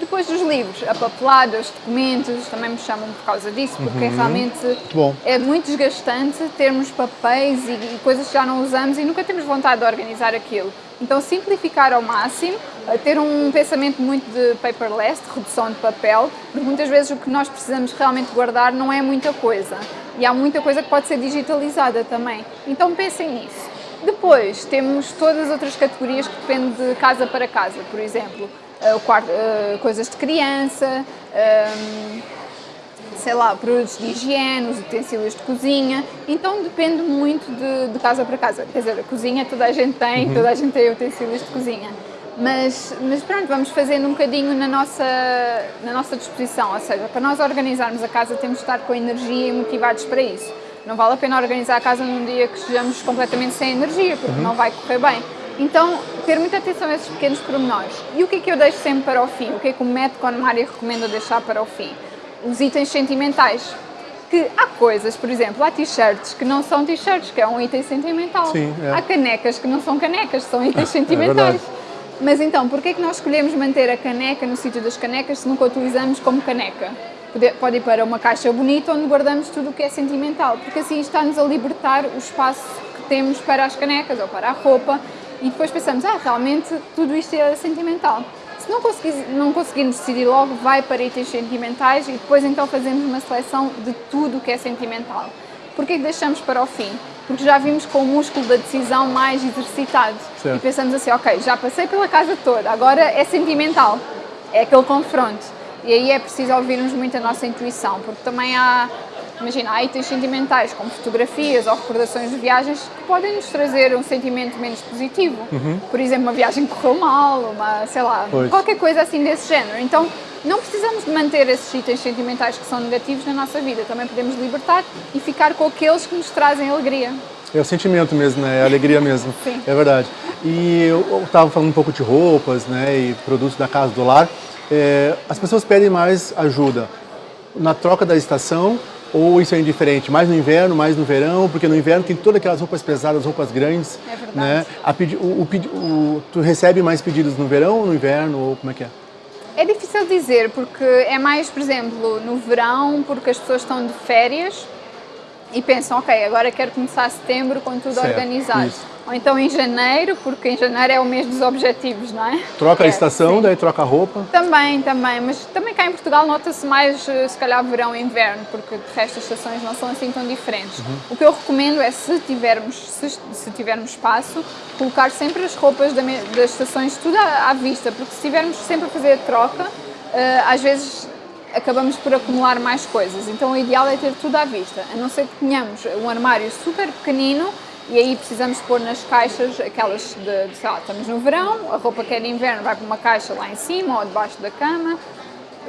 S2: Depois dos livros, a papelada, os documentos, também me chamam por causa disso, porque uhum. realmente
S1: Bom.
S2: é muito desgastante termos papéis e, e, coisas que já não usamos e nunca temos vontade de organizar aquilo. Então simplificar ao máximo, ter um pensamento muito de paperless, de redução de papel, porque muitas vezes o que nós precisamos realmente guardar não é muita coisa. E há muita coisa que pode ser digitalizada também. Então pensem nisso. Depois temos todas as outras categorias que dependem de casa para casa, por exemplo, quarto, uh, coisas de criança, ehm, sei lá, produtos de higiene, os utensílios de cozinha, então depende muito de, de, casa para casa. Quer dizer, a cozinha toda a gente tem, uhum. toda a gente tem utensílios de cozinha. Mas, mas pronto, vamos fazendo um bocadinho na nossa, na nossa disposição, ou seja, para nós organizarmos a casa temos de estar com energia e motivados para isso. Não vale a pena organizar a casa num dia que estejamos completamente sem energia, porque uhum. não vai correr bem. Então, ter muita atenção a esses pequenos pormenores. E o que é que eu deixo sempre para o fim? O que é que o método Conmari recomenda deixar para o fim? Os itens sentimentais. Que há coisas, por exemplo, há t-shirts que não são t-shirts, que é um item sentimental.
S1: Sim, é.
S2: Há canecas que não são canecas, são itens é sentimentais. É Mas então, porquê é que nós escolhemos manter a caneca no sítio das canecas se nunca utilizamos como caneca? Pode ir para uma caixa bonita onde guardamos tudo o que é sentimental, porque assim está-nos a libertar o espaço que temos para as canecas ou para a roupa e depois pensamos, ah, realmente tudo isto é sentimental. Se não, não conseguirmos decidir logo, vai para itens sentimentais e depois então fazemos uma seleção de tudo o que é sentimental. Porquê que deixamos para o fim? Porque já vimos com o músculo da decisão mais exercitado. Certo. E pensamos assim, ok, já passei pela casa toda, agora é sentimental. É aquele confronto. E aí é preciso ouvirmos muito a nossa intuição, porque também há Imagina, há itens sentimentais, como fotografias ou recordações de viagens, que podem nos trazer um sentimento menos positivo. Uhum. Por exemplo, uma viagem que correu mal, uma, sei lá, pois. qualquer coisa assim desse género. Então, não precisamos de manter esses itens sentimentais que são negativos na nossa vida. Também podemos libertar e ficar com aqueles que nos trazem alegria.
S1: É o sentimento mesmo, né? É a alegria mesmo.
S2: Sim.
S1: É verdade. E eu estava falando um pouco de roupas, né? E produtos da casa do lar. É, as pessoas pedem mais ajuda na troca da estação ou isso é indiferente? Mais no inverno, mais no verão? Porque no inverno tem todas aquelas roupas pesadas, roupas grandes.
S2: É verdade. Né?
S1: A pedi, o, o, o, tu recebe mais pedidos no verão ou no inverno? Ou como é que é?
S2: É difícil dizer, porque é mais, por exemplo, no verão, porque as pessoas estão de férias e pensam, ok, agora quero começar setembro com tudo certo, organizado. Isso. Ou então em janeiro, porque em janeiro é o mês dos objetivos, não é?
S1: Troca
S2: é,
S1: a estação, sim. daí troca a roupa?
S2: Também, também, mas também cá em Portugal nota-se mais, eh, se calhar, verão e inverno, porque de resto as estações não são assim tão diferentes. Uhum. O que eu recomendo é, se tivermos, se, se tivermos espaço, colocar sempre as roupas das estações tudo à, à vista, porque se estivermos sempre a fazer a troca, uh, às vezes acabamos por acumular mais coisas. Então o ideal é ter tudo à vista, a não ser que tenhamos um armário super pequenino e aí precisamos pôr nas caixas aquelas de, de sei lá, estamos no verão, a roupa que é de inverno vai para uma caixa lá em cima ou debaixo da cama,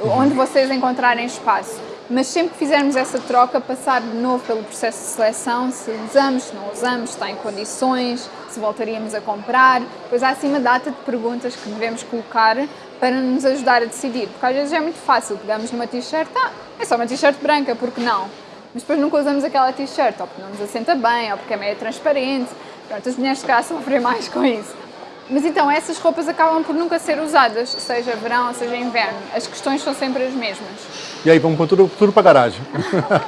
S2: onde vocês encontrarem espaço. Mas sempre que fizermos essa troca, passar de novo pelo processo de seleção, se usamos, se não usamos, se está em condições, se voltaríamos a comprar. Depois há assim uma data de perguntas que devemos colocar para nos ajudar a decidir. Porque às vezes é muito fácil, pegamos numa t-shirt, ah, é só uma t-shirt branca, porque não? Mas depois nunca usamos aquela t-shirt, ou porque não nos assenta bem, ou porque é meio transparente. Pronto, as mulheres cá sofrem mais com isso. Mas então, essas roupas acabam por nunca ser usadas, seja verão, seja inverno. As questões são sempre as mesmas.
S1: E aí, vamos pôr tudo, tudo para a garagem.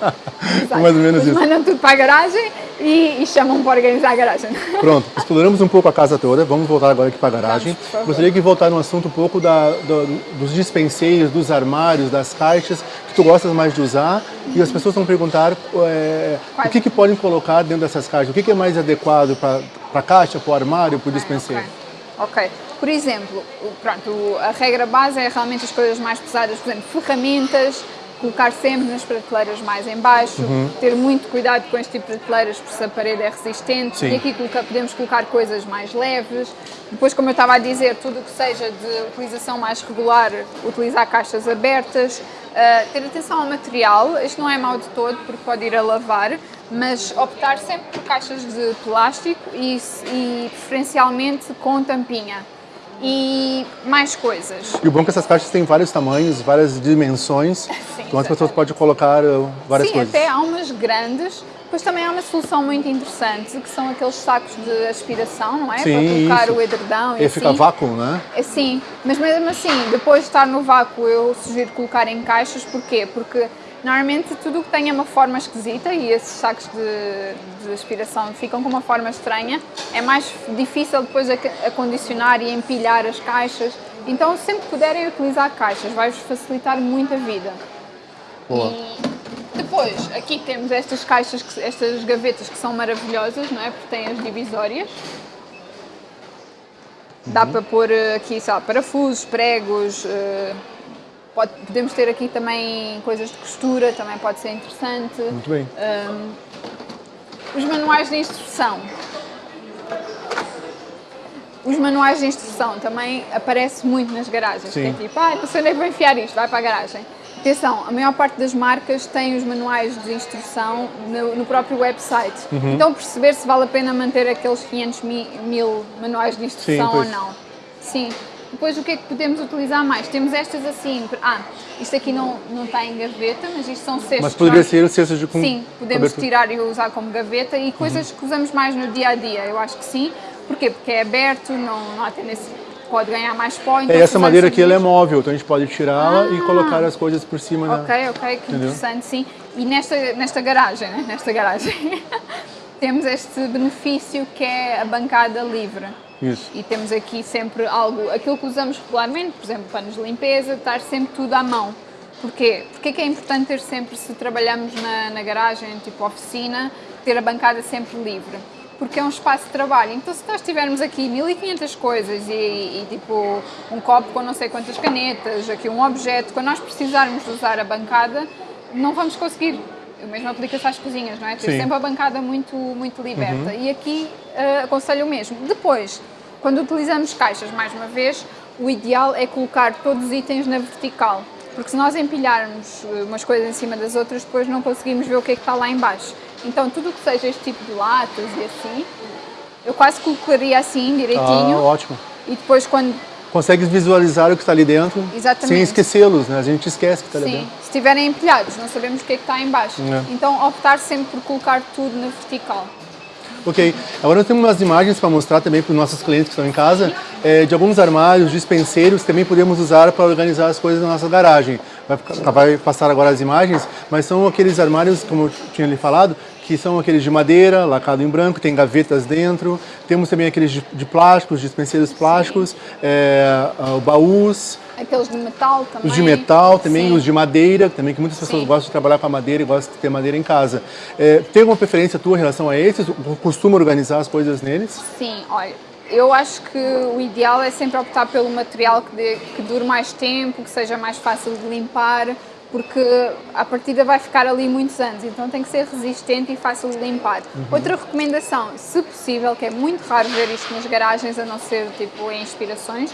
S2: Mais ou menos Eles isso. mandam tudo para a garagem e, e, chamam para organizar a garagem.
S1: Pronto, exploramos um pouco a casa toda, vamos voltar agora aqui para a garagem. Vamos, Gostaria de voltar no assunto um pouco da, do, dos dispenseiros, dos armários, das caixas, que tu gostas mais de usar. Uhum. E as pessoas vão perguntar é, o que, que podem colocar dentro dessas caixas, o que, que é mais adequado para a caixa, para o armário, para o dispenseiro. Okay.
S2: Ok. Por exemplo, pronto, a regra base é realmente as coisas mais pesadas, por exemplo, ferramentas, colocar sempre nas prateleiras mais em baixo, uhum. ter muito cuidado com este tipo de prateleiras, porque se a parede é resistente, Sim. e aqui podemos colocar coisas mais leves. Depois, como eu estava a dizer, tudo o que seja de utilização mais regular, utilizar caixas abertas, uh, ter atenção ao material, isto não é mau de todo, porque pode ir a lavar, mas optar sempre por caixas de plástico e, e preferencialmente com tampinha e mais coisas.
S1: E o bom é que essas caixas têm vários tamanhos, várias dimensões, Sim, então as pessoas podem colocar uh, várias
S2: Sim,
S1: coisas.
S2: Sim, até há umas grandes, depois também há uma solução muito interessante, que são aqueles sacos de aspiração, não é?
S1: Sim,
S2: Para colocar
S1: isso.
S2: o edredão
S1: e, e assim. fica vácuo, não é?
S2: é? Sim, mas mesmo assim, depois de estar no vácuo, eu sugiro colocar em caixas, porquê? Porque Normalmente tudo o que tenha uma forma esquisita e esses sacos de, de, aspiração ficam com uma forma estranha, é mais difícil depois acondicionar e empilhar as caixas. Então sempre que puderem utilizar caixas, vai-vos facilitar muito a vida.
S1: Boa.
S2: E depois, aqui temos estas caixas, estas gavetas que são maravilhosas, não é? Porque têm as divisórias. Dá uhum. para pôr eh, aqui, sei lá, parafusos, pregos, uh, Pode, podemos ter aqui também coisas de costura, também pode ser interessante.
S1: Muito bem.
S2: Um, os manuais de instrução. Os manuais de instrução também aparecem muito nas garagens. Sim. Que é tipo, ah, não sei onde é que vou enfiar isto, vai para a garagem. Atenção, a maior parte das marcas tem os manuais de instrução no, no próprio website. Uhum. Então perceber se vale a pena manter aqueles 500 mil, mil manuais de instrução Sim, ou não. Sim, depois o que é que podemos utilizar mais? Temos estas assim, ah, isto aqui não, não está em gaveta, mas isto são cestos.
S1: Mas poderia nós... ser cestos de com...
S2: Sim, podemos tirar e usar como gaveta e coisas uhum. que usamos mais no dia a dia, eu acho que sim. Porquê? Porque é aberto, não, não há tendência pode ganhar mais pó. Então
S1: É, essa madeira aqui ela é móvel, então a gente pode tirá-la e
S2: Ah.
S1: colocar as coisas por cima.
S2: Ok, ok, que
S1: Entendeu?
S2: interessante, sim. E nesta, nesta garagem, né? nesta garagem, temos este benefício que é a bancada livre.
S1: Isso.
S2: E temos aqui sempre algo, aquilo que usamos regularmente, por exemplo, panos de limpeza, estar sempre tudo à mão. Porquê? Porque é que é importante ter sempre, se trabalhamos na, na garagem, tipo oficina, ter a bancada sempre livre? Porque é um espaço de trabalho. Então, se nós tivermos aqui 1500 coisas e, e, tipo um copo com não sei quantas canetas, aqui um objeto, quando nós precisarmos de usar a bancada, não vamos conseguir. O mesmo aplica-se às cozinhas, não é? Ter sempre a bancada muito, muito liberta. E aqui eh, aconselho o mesmo. Depois, quando utilizamos caixas, mais uma vez, o ideal é colocar todos os itens na vertical. Porque se nós empilharmos eh, umas coisas em cima das outras, depois não conseguimos ver o que é que está lá em baixo. Então, tudo o que seja este tipo de latas e assim, eu quase colocaria assim,
S1: Ah,
S2: direitinho.
S1: ótimo.
S2: e depois, quando
S1: Consegues visualizar o que está ali dentro
S2: Exatamente.
S1: sem esquecê-los, né? A gente esquece que está ali dentro.
S2: se estiverem empilhados, não sabemos o que é que está em baixo.
S1: É.
S2: Então, optar sempre por colocar tudo na vertical.
S1: Ok, agora nós temos umas imagens para mostrar também para os nossos clientes que estão em casa, é, de alguns armários, dispenseiros que também podemos usar para organizar as coisas na nossa garagem. Vai, vai passar agora as imagens, mas são aqueles armários, como eu tinha lhe falado, que são aqueles de madeira, lacado em branco, tem gavetas dentro. Temos também aqueles de, de plásticos, dispenseiros plásticos, é, ah, baús,
S2: Aqueles de metal também.
S1: os de metal também,
S2: Sim.
S1: os de madeira, também que muitas pessoas
S2: Sim.
S1: gostam de trabalhar com a madeira e gostam de ter madeira em casa. É, tem alguma preferência tua em relação a esses? Costuma organizar as coisas neles?
S2: Sim, olha, eu acho que o ideal é sempre optar pelo material que, dê- que dure mais tempo, que seja mais fácil de limpar, porque a partida vai ficar ali muitos anos, então tem que ser resistente e fácil de limpar. Outra recomendação, se possível, que é muito raro ver isto nas garagens, a não ser tipo em inspirações,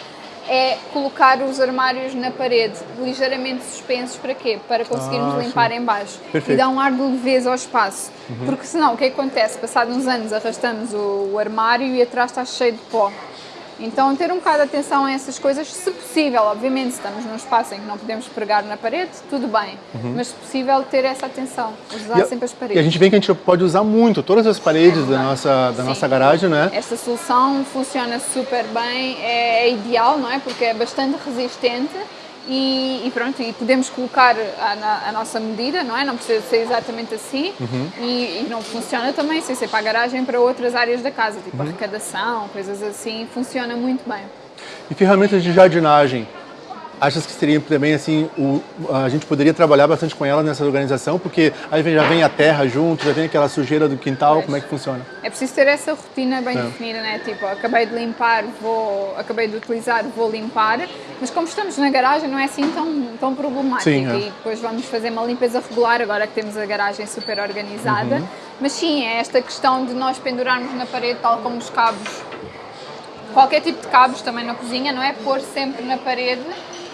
S2: é colocar os armários na parede, ligeiramente suspensos, para quê? Para conseguirmos
S1: Ah,
S2: limpar
S1: sim.
S2: em baixo
S1: Perfeito.
S2: e dar um ar de leveza ao espaço. Porque senão o que que acontece? Passados uns anos arrastamos o, o armário e atrás está cheio de pó. Então ter um bocado de atenção a essas coisas, se possível, obviamente, se estamos num espaço em que não podemos pregar na parede, tudo bem. Mas se possível ter essa atenção, usar
S1: E
S2: sempre as
S1: E a
S2: paredes.
S1: gente vê que a gente pode usar muito todas as paredes da
S2: verdade.
S1: nossa, da
S2: Sim.
S1: nossa garagem, né?
S2: Esta solução funciona super bem, é, é ideal, não é? Porque é bastante resistente e, e pronto, e podemos colocar a, a nossa medida, não é? Não precisa ser exatamente assim
S1: Uhum.
S2: e, e não funciona também sem ser para a garagem para outras áreas da casa, tipo
S1: Uhum.
S2: arrecadação, coisas assim, funciona muito bem.
S1: E ferramentas de jardinagem. Achas que seria também assim, o, a gente poderia trabalhar bastante com ela nessa organização, porque aí já vem a terra junto, já vem aquela sujeira do quintal,
S2: Pois.
S1: como é que funciona?
S2: É preciso ter essa rotina bem
S1: É.
S2: definida, né? Tipo, acabei de limpar, vou, acabei de utilizar, vou limpar. Mas como estamos na garagem, não é assim tão, tão problemático.
S1: Sim, é.
S2: E depois vamos fazer uma limpeza regular, agora que temos a garagem super organizada.
S1: Uhum.
S2: Mas sim, é esta questão de nós pendurarmos na parede, tal como os cabos. Qualquer tipo de cabos também na cozinha, não é? Pôr sempre na parede.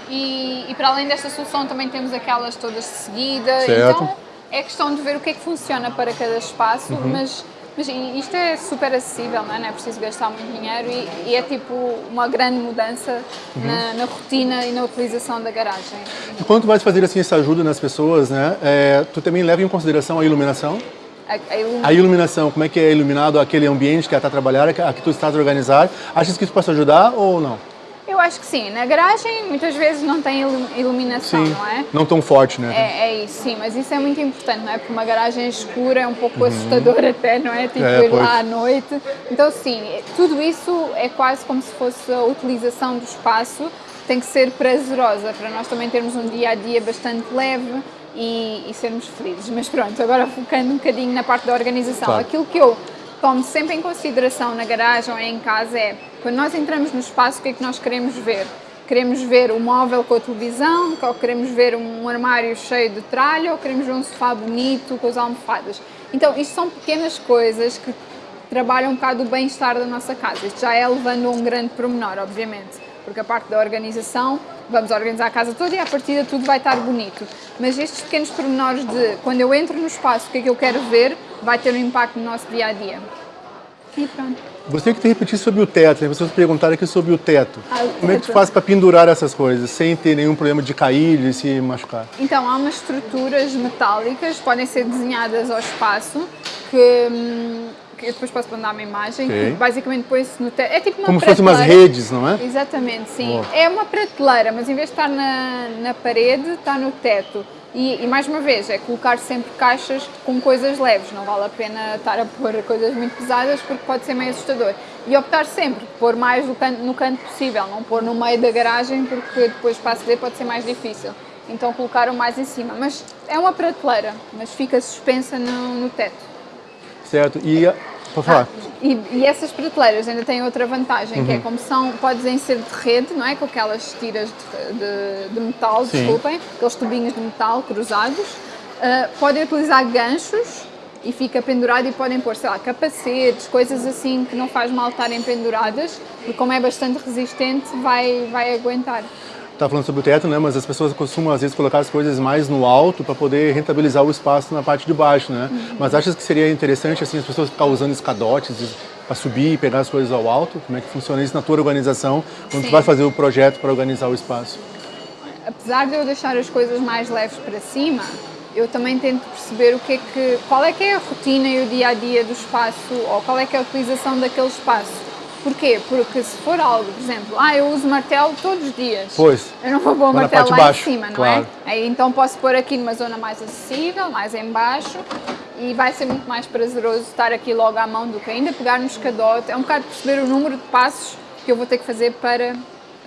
S2: E, e para além desta solução também temos aquelas todas de seguida.
S1: Certo.
S2: Então é questão de ver o que é que funciona para cada espaço,
S1: Uhum.
S2: mas, mas isto é super acessível, não é? Não é preciso gastar muito dinheiro e, e é tipo uma grande mudança
S1: Uhum.
S2: na, na rotina e na utilização da garagem.
S1: E quando tu vais fazer assim essa ajuda nas pessoas, né? é, tu também leva em consideração a iluminação?
S2: A, a ilum-
S1: A iluminação, como é que é iluminado aquele ambiente que está trabalhando, que, a que tu estás a organizar? Achas que isso possa ajudar ou não?
S2: Eu acho que sim. Na garagem muitas vezes não tem ilu- iluminação,
S1: Sim,
S2: não é?
S1: não tão forte, né?
S2: É, é isso, sim, mas isso é muito importante, não é? Porque uma garagem escura é um pouco assustador até, não é? Tipo,
S1: Uhum. É,
S2: ir
S1: pois.
S2: lá à noite. Então, sim, tudo isso é quase como se fosse a utilização do espaço, tem que ser prazerosa para nós também termos um dia a dia bastante leve e, e sermos felizes. Mas pronto, agora focando um bocadinho na parte da organização.
S1: Claro.
S2: Aquilo que eu tomo sempre em consideração na garagem ou em casa é quando nós entramos no espaço, o que é que nós queremos ver? Queremos ver o móvel com a televisão, ou queremos ver um armário cheio de tralha, ou queremos ver um sofá bonito com as almofadas. Então, isto são pequenas coisas que trabalham um bocado o bem-estar da nossa casa. Isto já é levando a um grande pormenor, obviamente, porque a parte da organização, vamos organizar a casa toda e à partida tudo vai estar bonito. Mas estes pequenos pormenores de quando eu entro no espaço, o que é que eu quero ver, vai ter um impacto no nosso dia a dia. E pronto.
S1: Gostaria que tu repetisse sobre o teto. As pessoas perguntaram aqui sobre o teto.
S2: Ah, o
S1: Como é que tu
S2: teto.
S1: faz para pendurar essas coisas sem ter nenhum problema de cair, de se machucar?
S2: Então, há umas estruturas metálicas, podem ser desenhadas ao espaço, que, hum, que eu depois posso mandar uma imagem,
S1: Ok.
S2: que basicamente põe-se no teto. É tipo uma
S1: Como se fossem umas redes, não é?
S2: Exatamente, sim.
S1: Boa.
S2: É uma prateleira, mas em vez de estar na, na parede, está no teto. E, e mais uma vez, é colocar sempre caixas com coisas leves, não vale a pena estar a pôr coisas muito pesadas porque pode ser meio assustador. E optar sempre por pôr mais no canto, no canto possível, não pôr no meio da garagem porque depois para aceder pode ser mais difícil. Então colocar o mais em cima. Mas é uma prateleira, mas fica suspensa no, no teto.
S1: Certo. E, falar.
S2: E, e essas prateleiras ainda têm outra vantagem,
S1: Uhum.
S2: que é como são, podem ser de rede, não é? Com aquelas tiras de, de- de metal,
S1: Sim.
S2: desculpem, aqueles tubinhos de metal cruzados. Ah, podem utilizar ganchos e fica pendurado e podem pôr, sei lá, capacetes, coisas assim que não faz mal estarem penduradas, porque como é bastante resistente, vai, vai aguentar.
S1: Tá falando sobre o teto, né? Mas as pessoas costumam às vezes colocar as coisas mais no alto para poder rentabilizar o espaço na parte de baixo, né?
S2: Uhum.
S1: Mas achas que seria interessante assim as pessoas ficar usando escadotes para subir e pegar as coisas ao alto? Como é que funciona isso na tua organização quando tu
S2: Sim.
S1: vai fazer o projeto para organizar o espaço?
S2: apesar de eu deixar as coisas mais leves para cima, eu também tento perceber o que é que, qual é que é a rotina e o dia a dia do espaço ou qual é que é a utilização daquele espaço. Porquê? Porque se for algo, por exemplo, ah, eu uso martelo todos os dias.
S1: Pois.
S2: Eu não vou pôr o
S1: na
S2: martelo lá
S1: baixo,
S2: em cima, não
S1: claro.
S2: é? Aí, então posso pôr aqui numa zona mais acessível, mais em baixo e vai ser muito mais prazeroso estar aqui logo à mão do que ainda pegar no escadote. É um bocado perceber o número de passos que eu vou ter que fazer para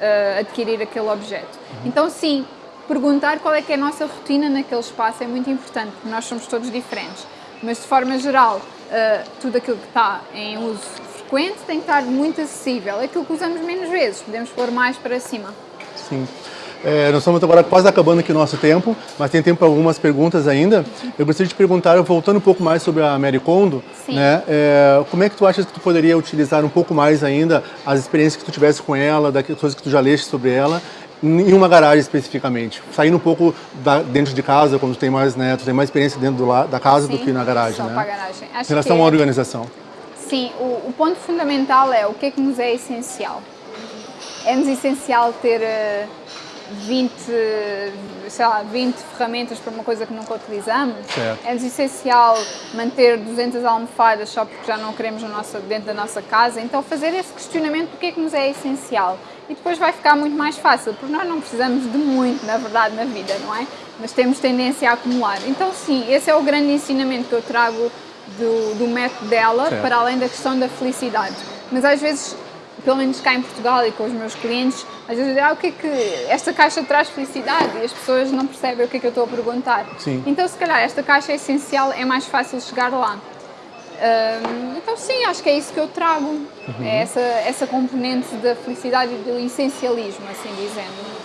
S2: ah, adquirir aquele objeto. Então sim, perguntar qual é que é a nossa rotina naquele espaço é muito importante, porque nós somos todos diferentes. Mas de forma geral, ah, tudo aquilo que está em uso frequente tem que estar muito acessível. Aquilo que usamos menos vezes, podemos pôr mais para cima.
S1: Sim. É, nós estamos agora quase acabando aqui o nosso tempo, mas tem tempo para algumas perguntas ainda. Eu gostaria de perguntar, voltando um pouco mais sobre a Mary Kondo,
S2: Sim.
S1: né? é, como é que tu achas que tu poderia utilizar um pouco mais ainda as experiências que tu tivesse com ela, das coisas que tu já leste sobre ela, em uma garagem especificamente? Saindo um pouco da- dentro de casa, quando tu tem mais, né, tu tem mais experiência dentro do da casa do
S2: Sim,
S1: que na garagem, né?
S2: garagem. Acho
S1: Em relação
S2: que
S1: à
S2: é-
S1: organização.
S2: Sim, o, o ponto fundamental é o que é que nos é essencial. É-nos essencial ter eh, 20, sei lá, 20 ferramentas para uma coisa que nunca utilizamos. É-nos essencial manter 200 almofadas só porque já não queremos na nossa, dentro da nossa casa. Então fazer esse questionamento do que é que nos é essencial. E depois vai ficar muito mais fácil, porque nós não precisamos de muito, na verdade, na vida, não é? Mas temos tendência a acumular. Então sim, esse é o grande ensinamento que eu trago do, do método dela,
S1: Certo.
S2: para além da questão da felicidade. Mas às vezes, pelo menos cá em Portugal e com os meus clientes, às vezes ah, o que é que esta caixa traz felicidade? E as pessoas não percebem o que é que eu estou a perguntar.
S1: Sim.
S2: Então, se calhar, esta caixa é essencial, é mais fácil chegar lá. Hum, então, sim, acho que é isso que eu trago.
S1: Uhum.
S2: É essa, essa componente da felicidade e do essencialismo, assim dizendo.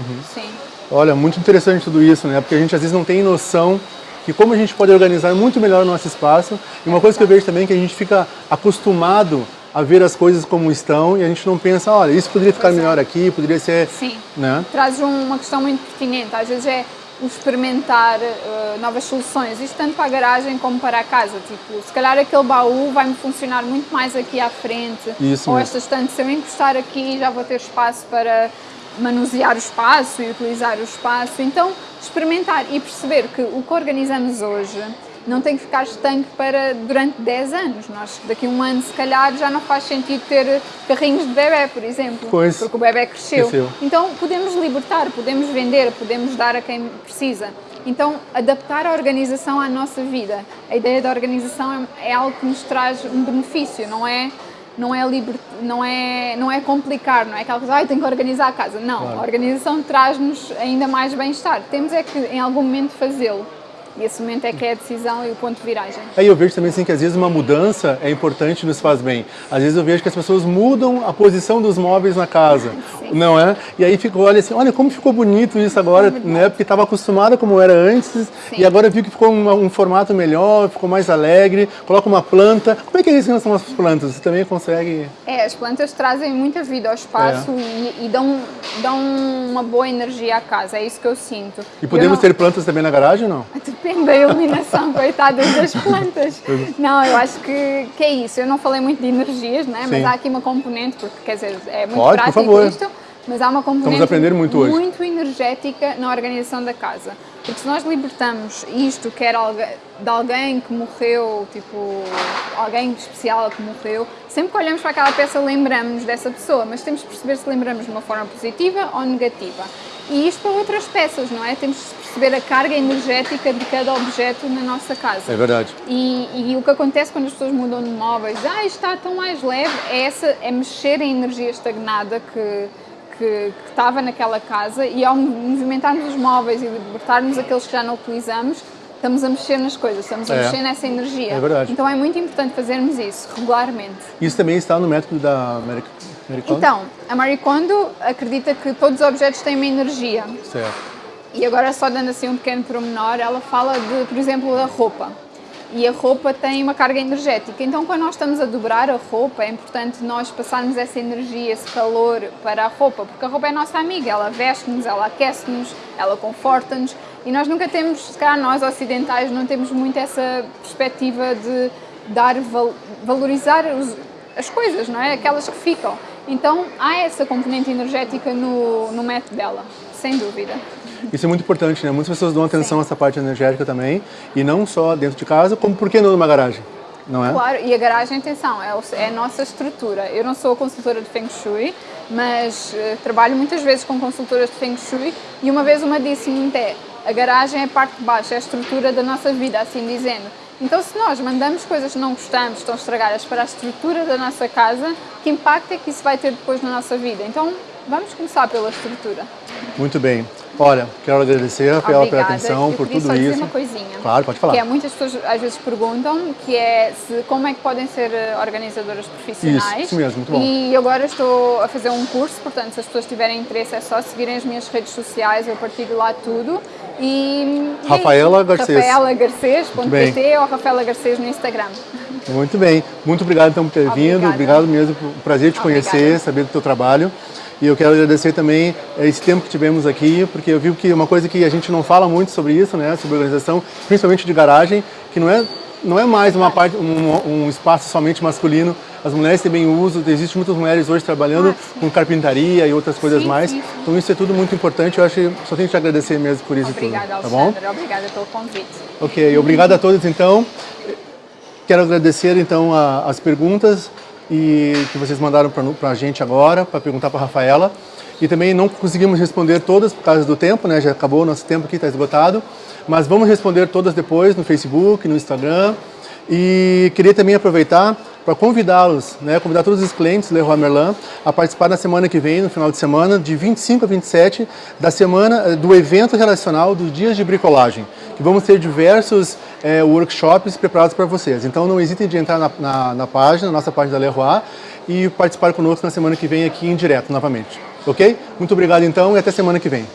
S1: Uhum.
S2: Sim.
S1: Olha, muito interessante tudo isso, né? Porque a gente às vezes não tem noção de como a gente pode organizar muito melhor o nosso espaço. E uma coisa que eu vejo também é que a gente fica acostumado a ver as coisas como estão e a gente não pensa, olha, isso poderia ficar
S2: é.
S1: melhor aqui, poderia ser,
S2: Sim.
S1: né?
S2: traz um- uma questão muito pertinente. Às vezes é o experimentar eh, novas soluções, isto tanto para a garagem como para a casa. Tipo, se calhar aquele baú vai-me funcionar muito mais aqui à frente.
S1: Isso
S2: ou
S1: mesmo.
S2: esta estante, se eu encostar aqui, já vou ter espaço para manusear o espaço e utilizar o espaço. Então, experimentar e perceber que o que organizamos hoje não tem que ficar estanque para durante 10 anos. Nós, daqui a um ano, se calhar, já não faz sentido ter carrinhos de bebê, por exemplo.
S1: Pois.
S2: Porque o bebê cresceu.
S1: Cresceu.
S2: Então podemos libertar, podemos vender, podemos dar a quem precisa. Então adaptar a organização à nossa vida. A ideia da organização é, é algo que nos traz um benefício, não é não é liber, não é não é complicar, não é aquela coisa, ai, tenho que organizar a casa. Não,
S1: Claro.
S2: a organização traz-nos ainda mais bem-estar. Temos é que em algum momento fazê-lo. E esse momento é que é a decisão e o ponto de viragem.
S1: Aí eu vejo também assim que às vezes uma mudança é importante e nos faz bem. Às vezes eu vejo que as pessoas mudam a posição dos móveis na casa,
S2: Sim.
S1: não é? E aí fica, olha assim, olha como ficou bonito isso agora, né? Porque estava acostumada como era antes e agora viu que ficou um, um formato melhor, ficou mais alegre. Coloca uma planta. Como é que é isso em relação às plantas? Você também consegue?
S2: É, as plantas trazem muita vida ao espaço e, e dão, dão uma boa energia à casa, é isso que eu sinto.
S1: E podemos
S2: não-
S1: ter plantas também na garagem ou não?
S2: Depende da iluminação, coitadas das plantas. Não, eu acho que, que é isso. Eu não falei muito de energias, né? mas há aqui uma componente, porque quer dizer, é muito
S1: Pode, por
S2: prático
S1: favor.
S2: isto. mas há uma componente
S1: muito
S2: muito energética na organização da casa. Porque se nós libertamos isto, que era de alguém que morreu, tipo, alguém especial que morreu, sempre que olhamos para aquela peça lembramos dessa pessoa, mas temos que perceber se lembramos de uma forma positiva ou negativa. E isto para outras peças, não é? Temos perceber a carga energética de cada objeto na nossa casa.
S1: É verdade.
S2: E, e, o que acontece quando as pessoas mudam de móveis, ah, está tão mais leve, é, essa, é mexer em energia estagnada que, que, que estava naquela casa e ao movimentarmos os móveis e libertarmos aqueles que já não utilizamos, estamos a mexer nas coisas, estamos a é. mexer nessa energia.
S1: É verdade.
S2: Então é muito importante fazermos isso regularmente.
S1: Isso também está no método da Kondo?
S2: Então, a Marie Kondo acredita que todos os objetos têm uma energia.
S1: Certo.
S2: E agora só dando assim um pequeno pormenor, ela fala de, por exemplo, da roupa. E a roupa tem uma carga energética, então quando nós estamos a dobrar a roupa é importante nós passarmos essa energia, esse calor para a roupa, porque a roupa é nossa amiga, ela veste-nos, ela aquece-nos, ela conforta-nos e nós nunca temos, se calhar nós ocidentais não temos muito essa perspectiva de dar, valorizar os, as coisas, não é? Aquelas que ficam. Então há essa componente energética no, no método dela, sem dúvida.
S1: Isso é muito importante, né? Muitas pessoas dão atenção Sim. a essa parte energética também, e não só dentro de casa, como por que não numa garagem? Não é?
S2: Claro, e a garagem, atenção, é, é a nossa estrutura. Eu não sou consultora de Feng Shui, mas uh, trabalho muitas vezes com consultoras de Feng Shui e uma vez uma disse-me até, a garagem é a parte de baixo, é a estrutura da nossa vida, assim dizendo. Então se nós mandamos coisas que não gostamos, estão estragadas para a estrutura da nossa casa, que impacto é que isso vai ter depois na nossa vida? Então vamos começar pela estrutura.
S1: Muito bem. Olha, quero agradecer, Rafaela, pela atenção, por tudo
S2: só
S1: isso.
S2: Dizer uma coisinha.
S1: Claro, pode falar.
S2: Que é, muitas pessoas às vezes perguntam que é se, como é que podem ser eh, organizadoras profissionais.
S1: Isso, isso mesmo, muito bom.
S2: E agora estou a fazer um curso, portanto, se as pessoas tiverem interesse é só seguirem as minhas redes sociais, eu partilho lá tudo. E,
S1: Rafaela Garcês.
S2: Rafaela Garcês.pt ou Rafaela Garcês no Instagram.
S1: Muito bem. Muito obrigado então por ter
S2: Obrigada.
S1: vindo. Obrigado mesmo. Prazer te
S2: Obrigada.
S1: conhecer, saber do teu trabalho. E eu quero agradecer também eh, esse tempo que tivemos aqui, porque eu vi que uma coisa que a gente não fala muito sobre isso, né, sobre organização, principalmente de garagem, que não é não é mais uma parte, um, um espaço somente masculino. As mulheres também usam, existem muitas mulheres hoje trabalhando ah, com carpintaria e outras coisas
S2: sim,
S1: mais.
S2: Sim, sim.
S1: Então isso é tudo muito importante. Eu acho que só tenho que te agradecer mesmo por isso
S2: Obrigada,
S1: tudo. Tá bom?
S2: Obrigada pelo convite.
S1: Ok, obrigado a todos então. Quero agradecer então a, as perguntas e que vocês mandaram para a gente agora, para perguntar para a Rafaela. E também não conseguimos responder todas por causa do tempo, né? Já acabou o nosso tempo aqui, está esgotado. Mas vamos responder todas depois no Facebook, no Instagram. E queria também aproveitar para convidá-los, né, convidar todos os clientes Leroy Merlin a participar na semana que vem, no final de semana, de 25 a 27, da semana eh, do evento relacional dos dias de bricolagem, que vamos ter diversos é, workshops preparados para vocês. Então não hesitem de entrar na, na, na página, na nossa página da Leroy, e participar conosco na semana que vem aqui em direto novamente. Ok? Muito obrigado então e até semana que vem.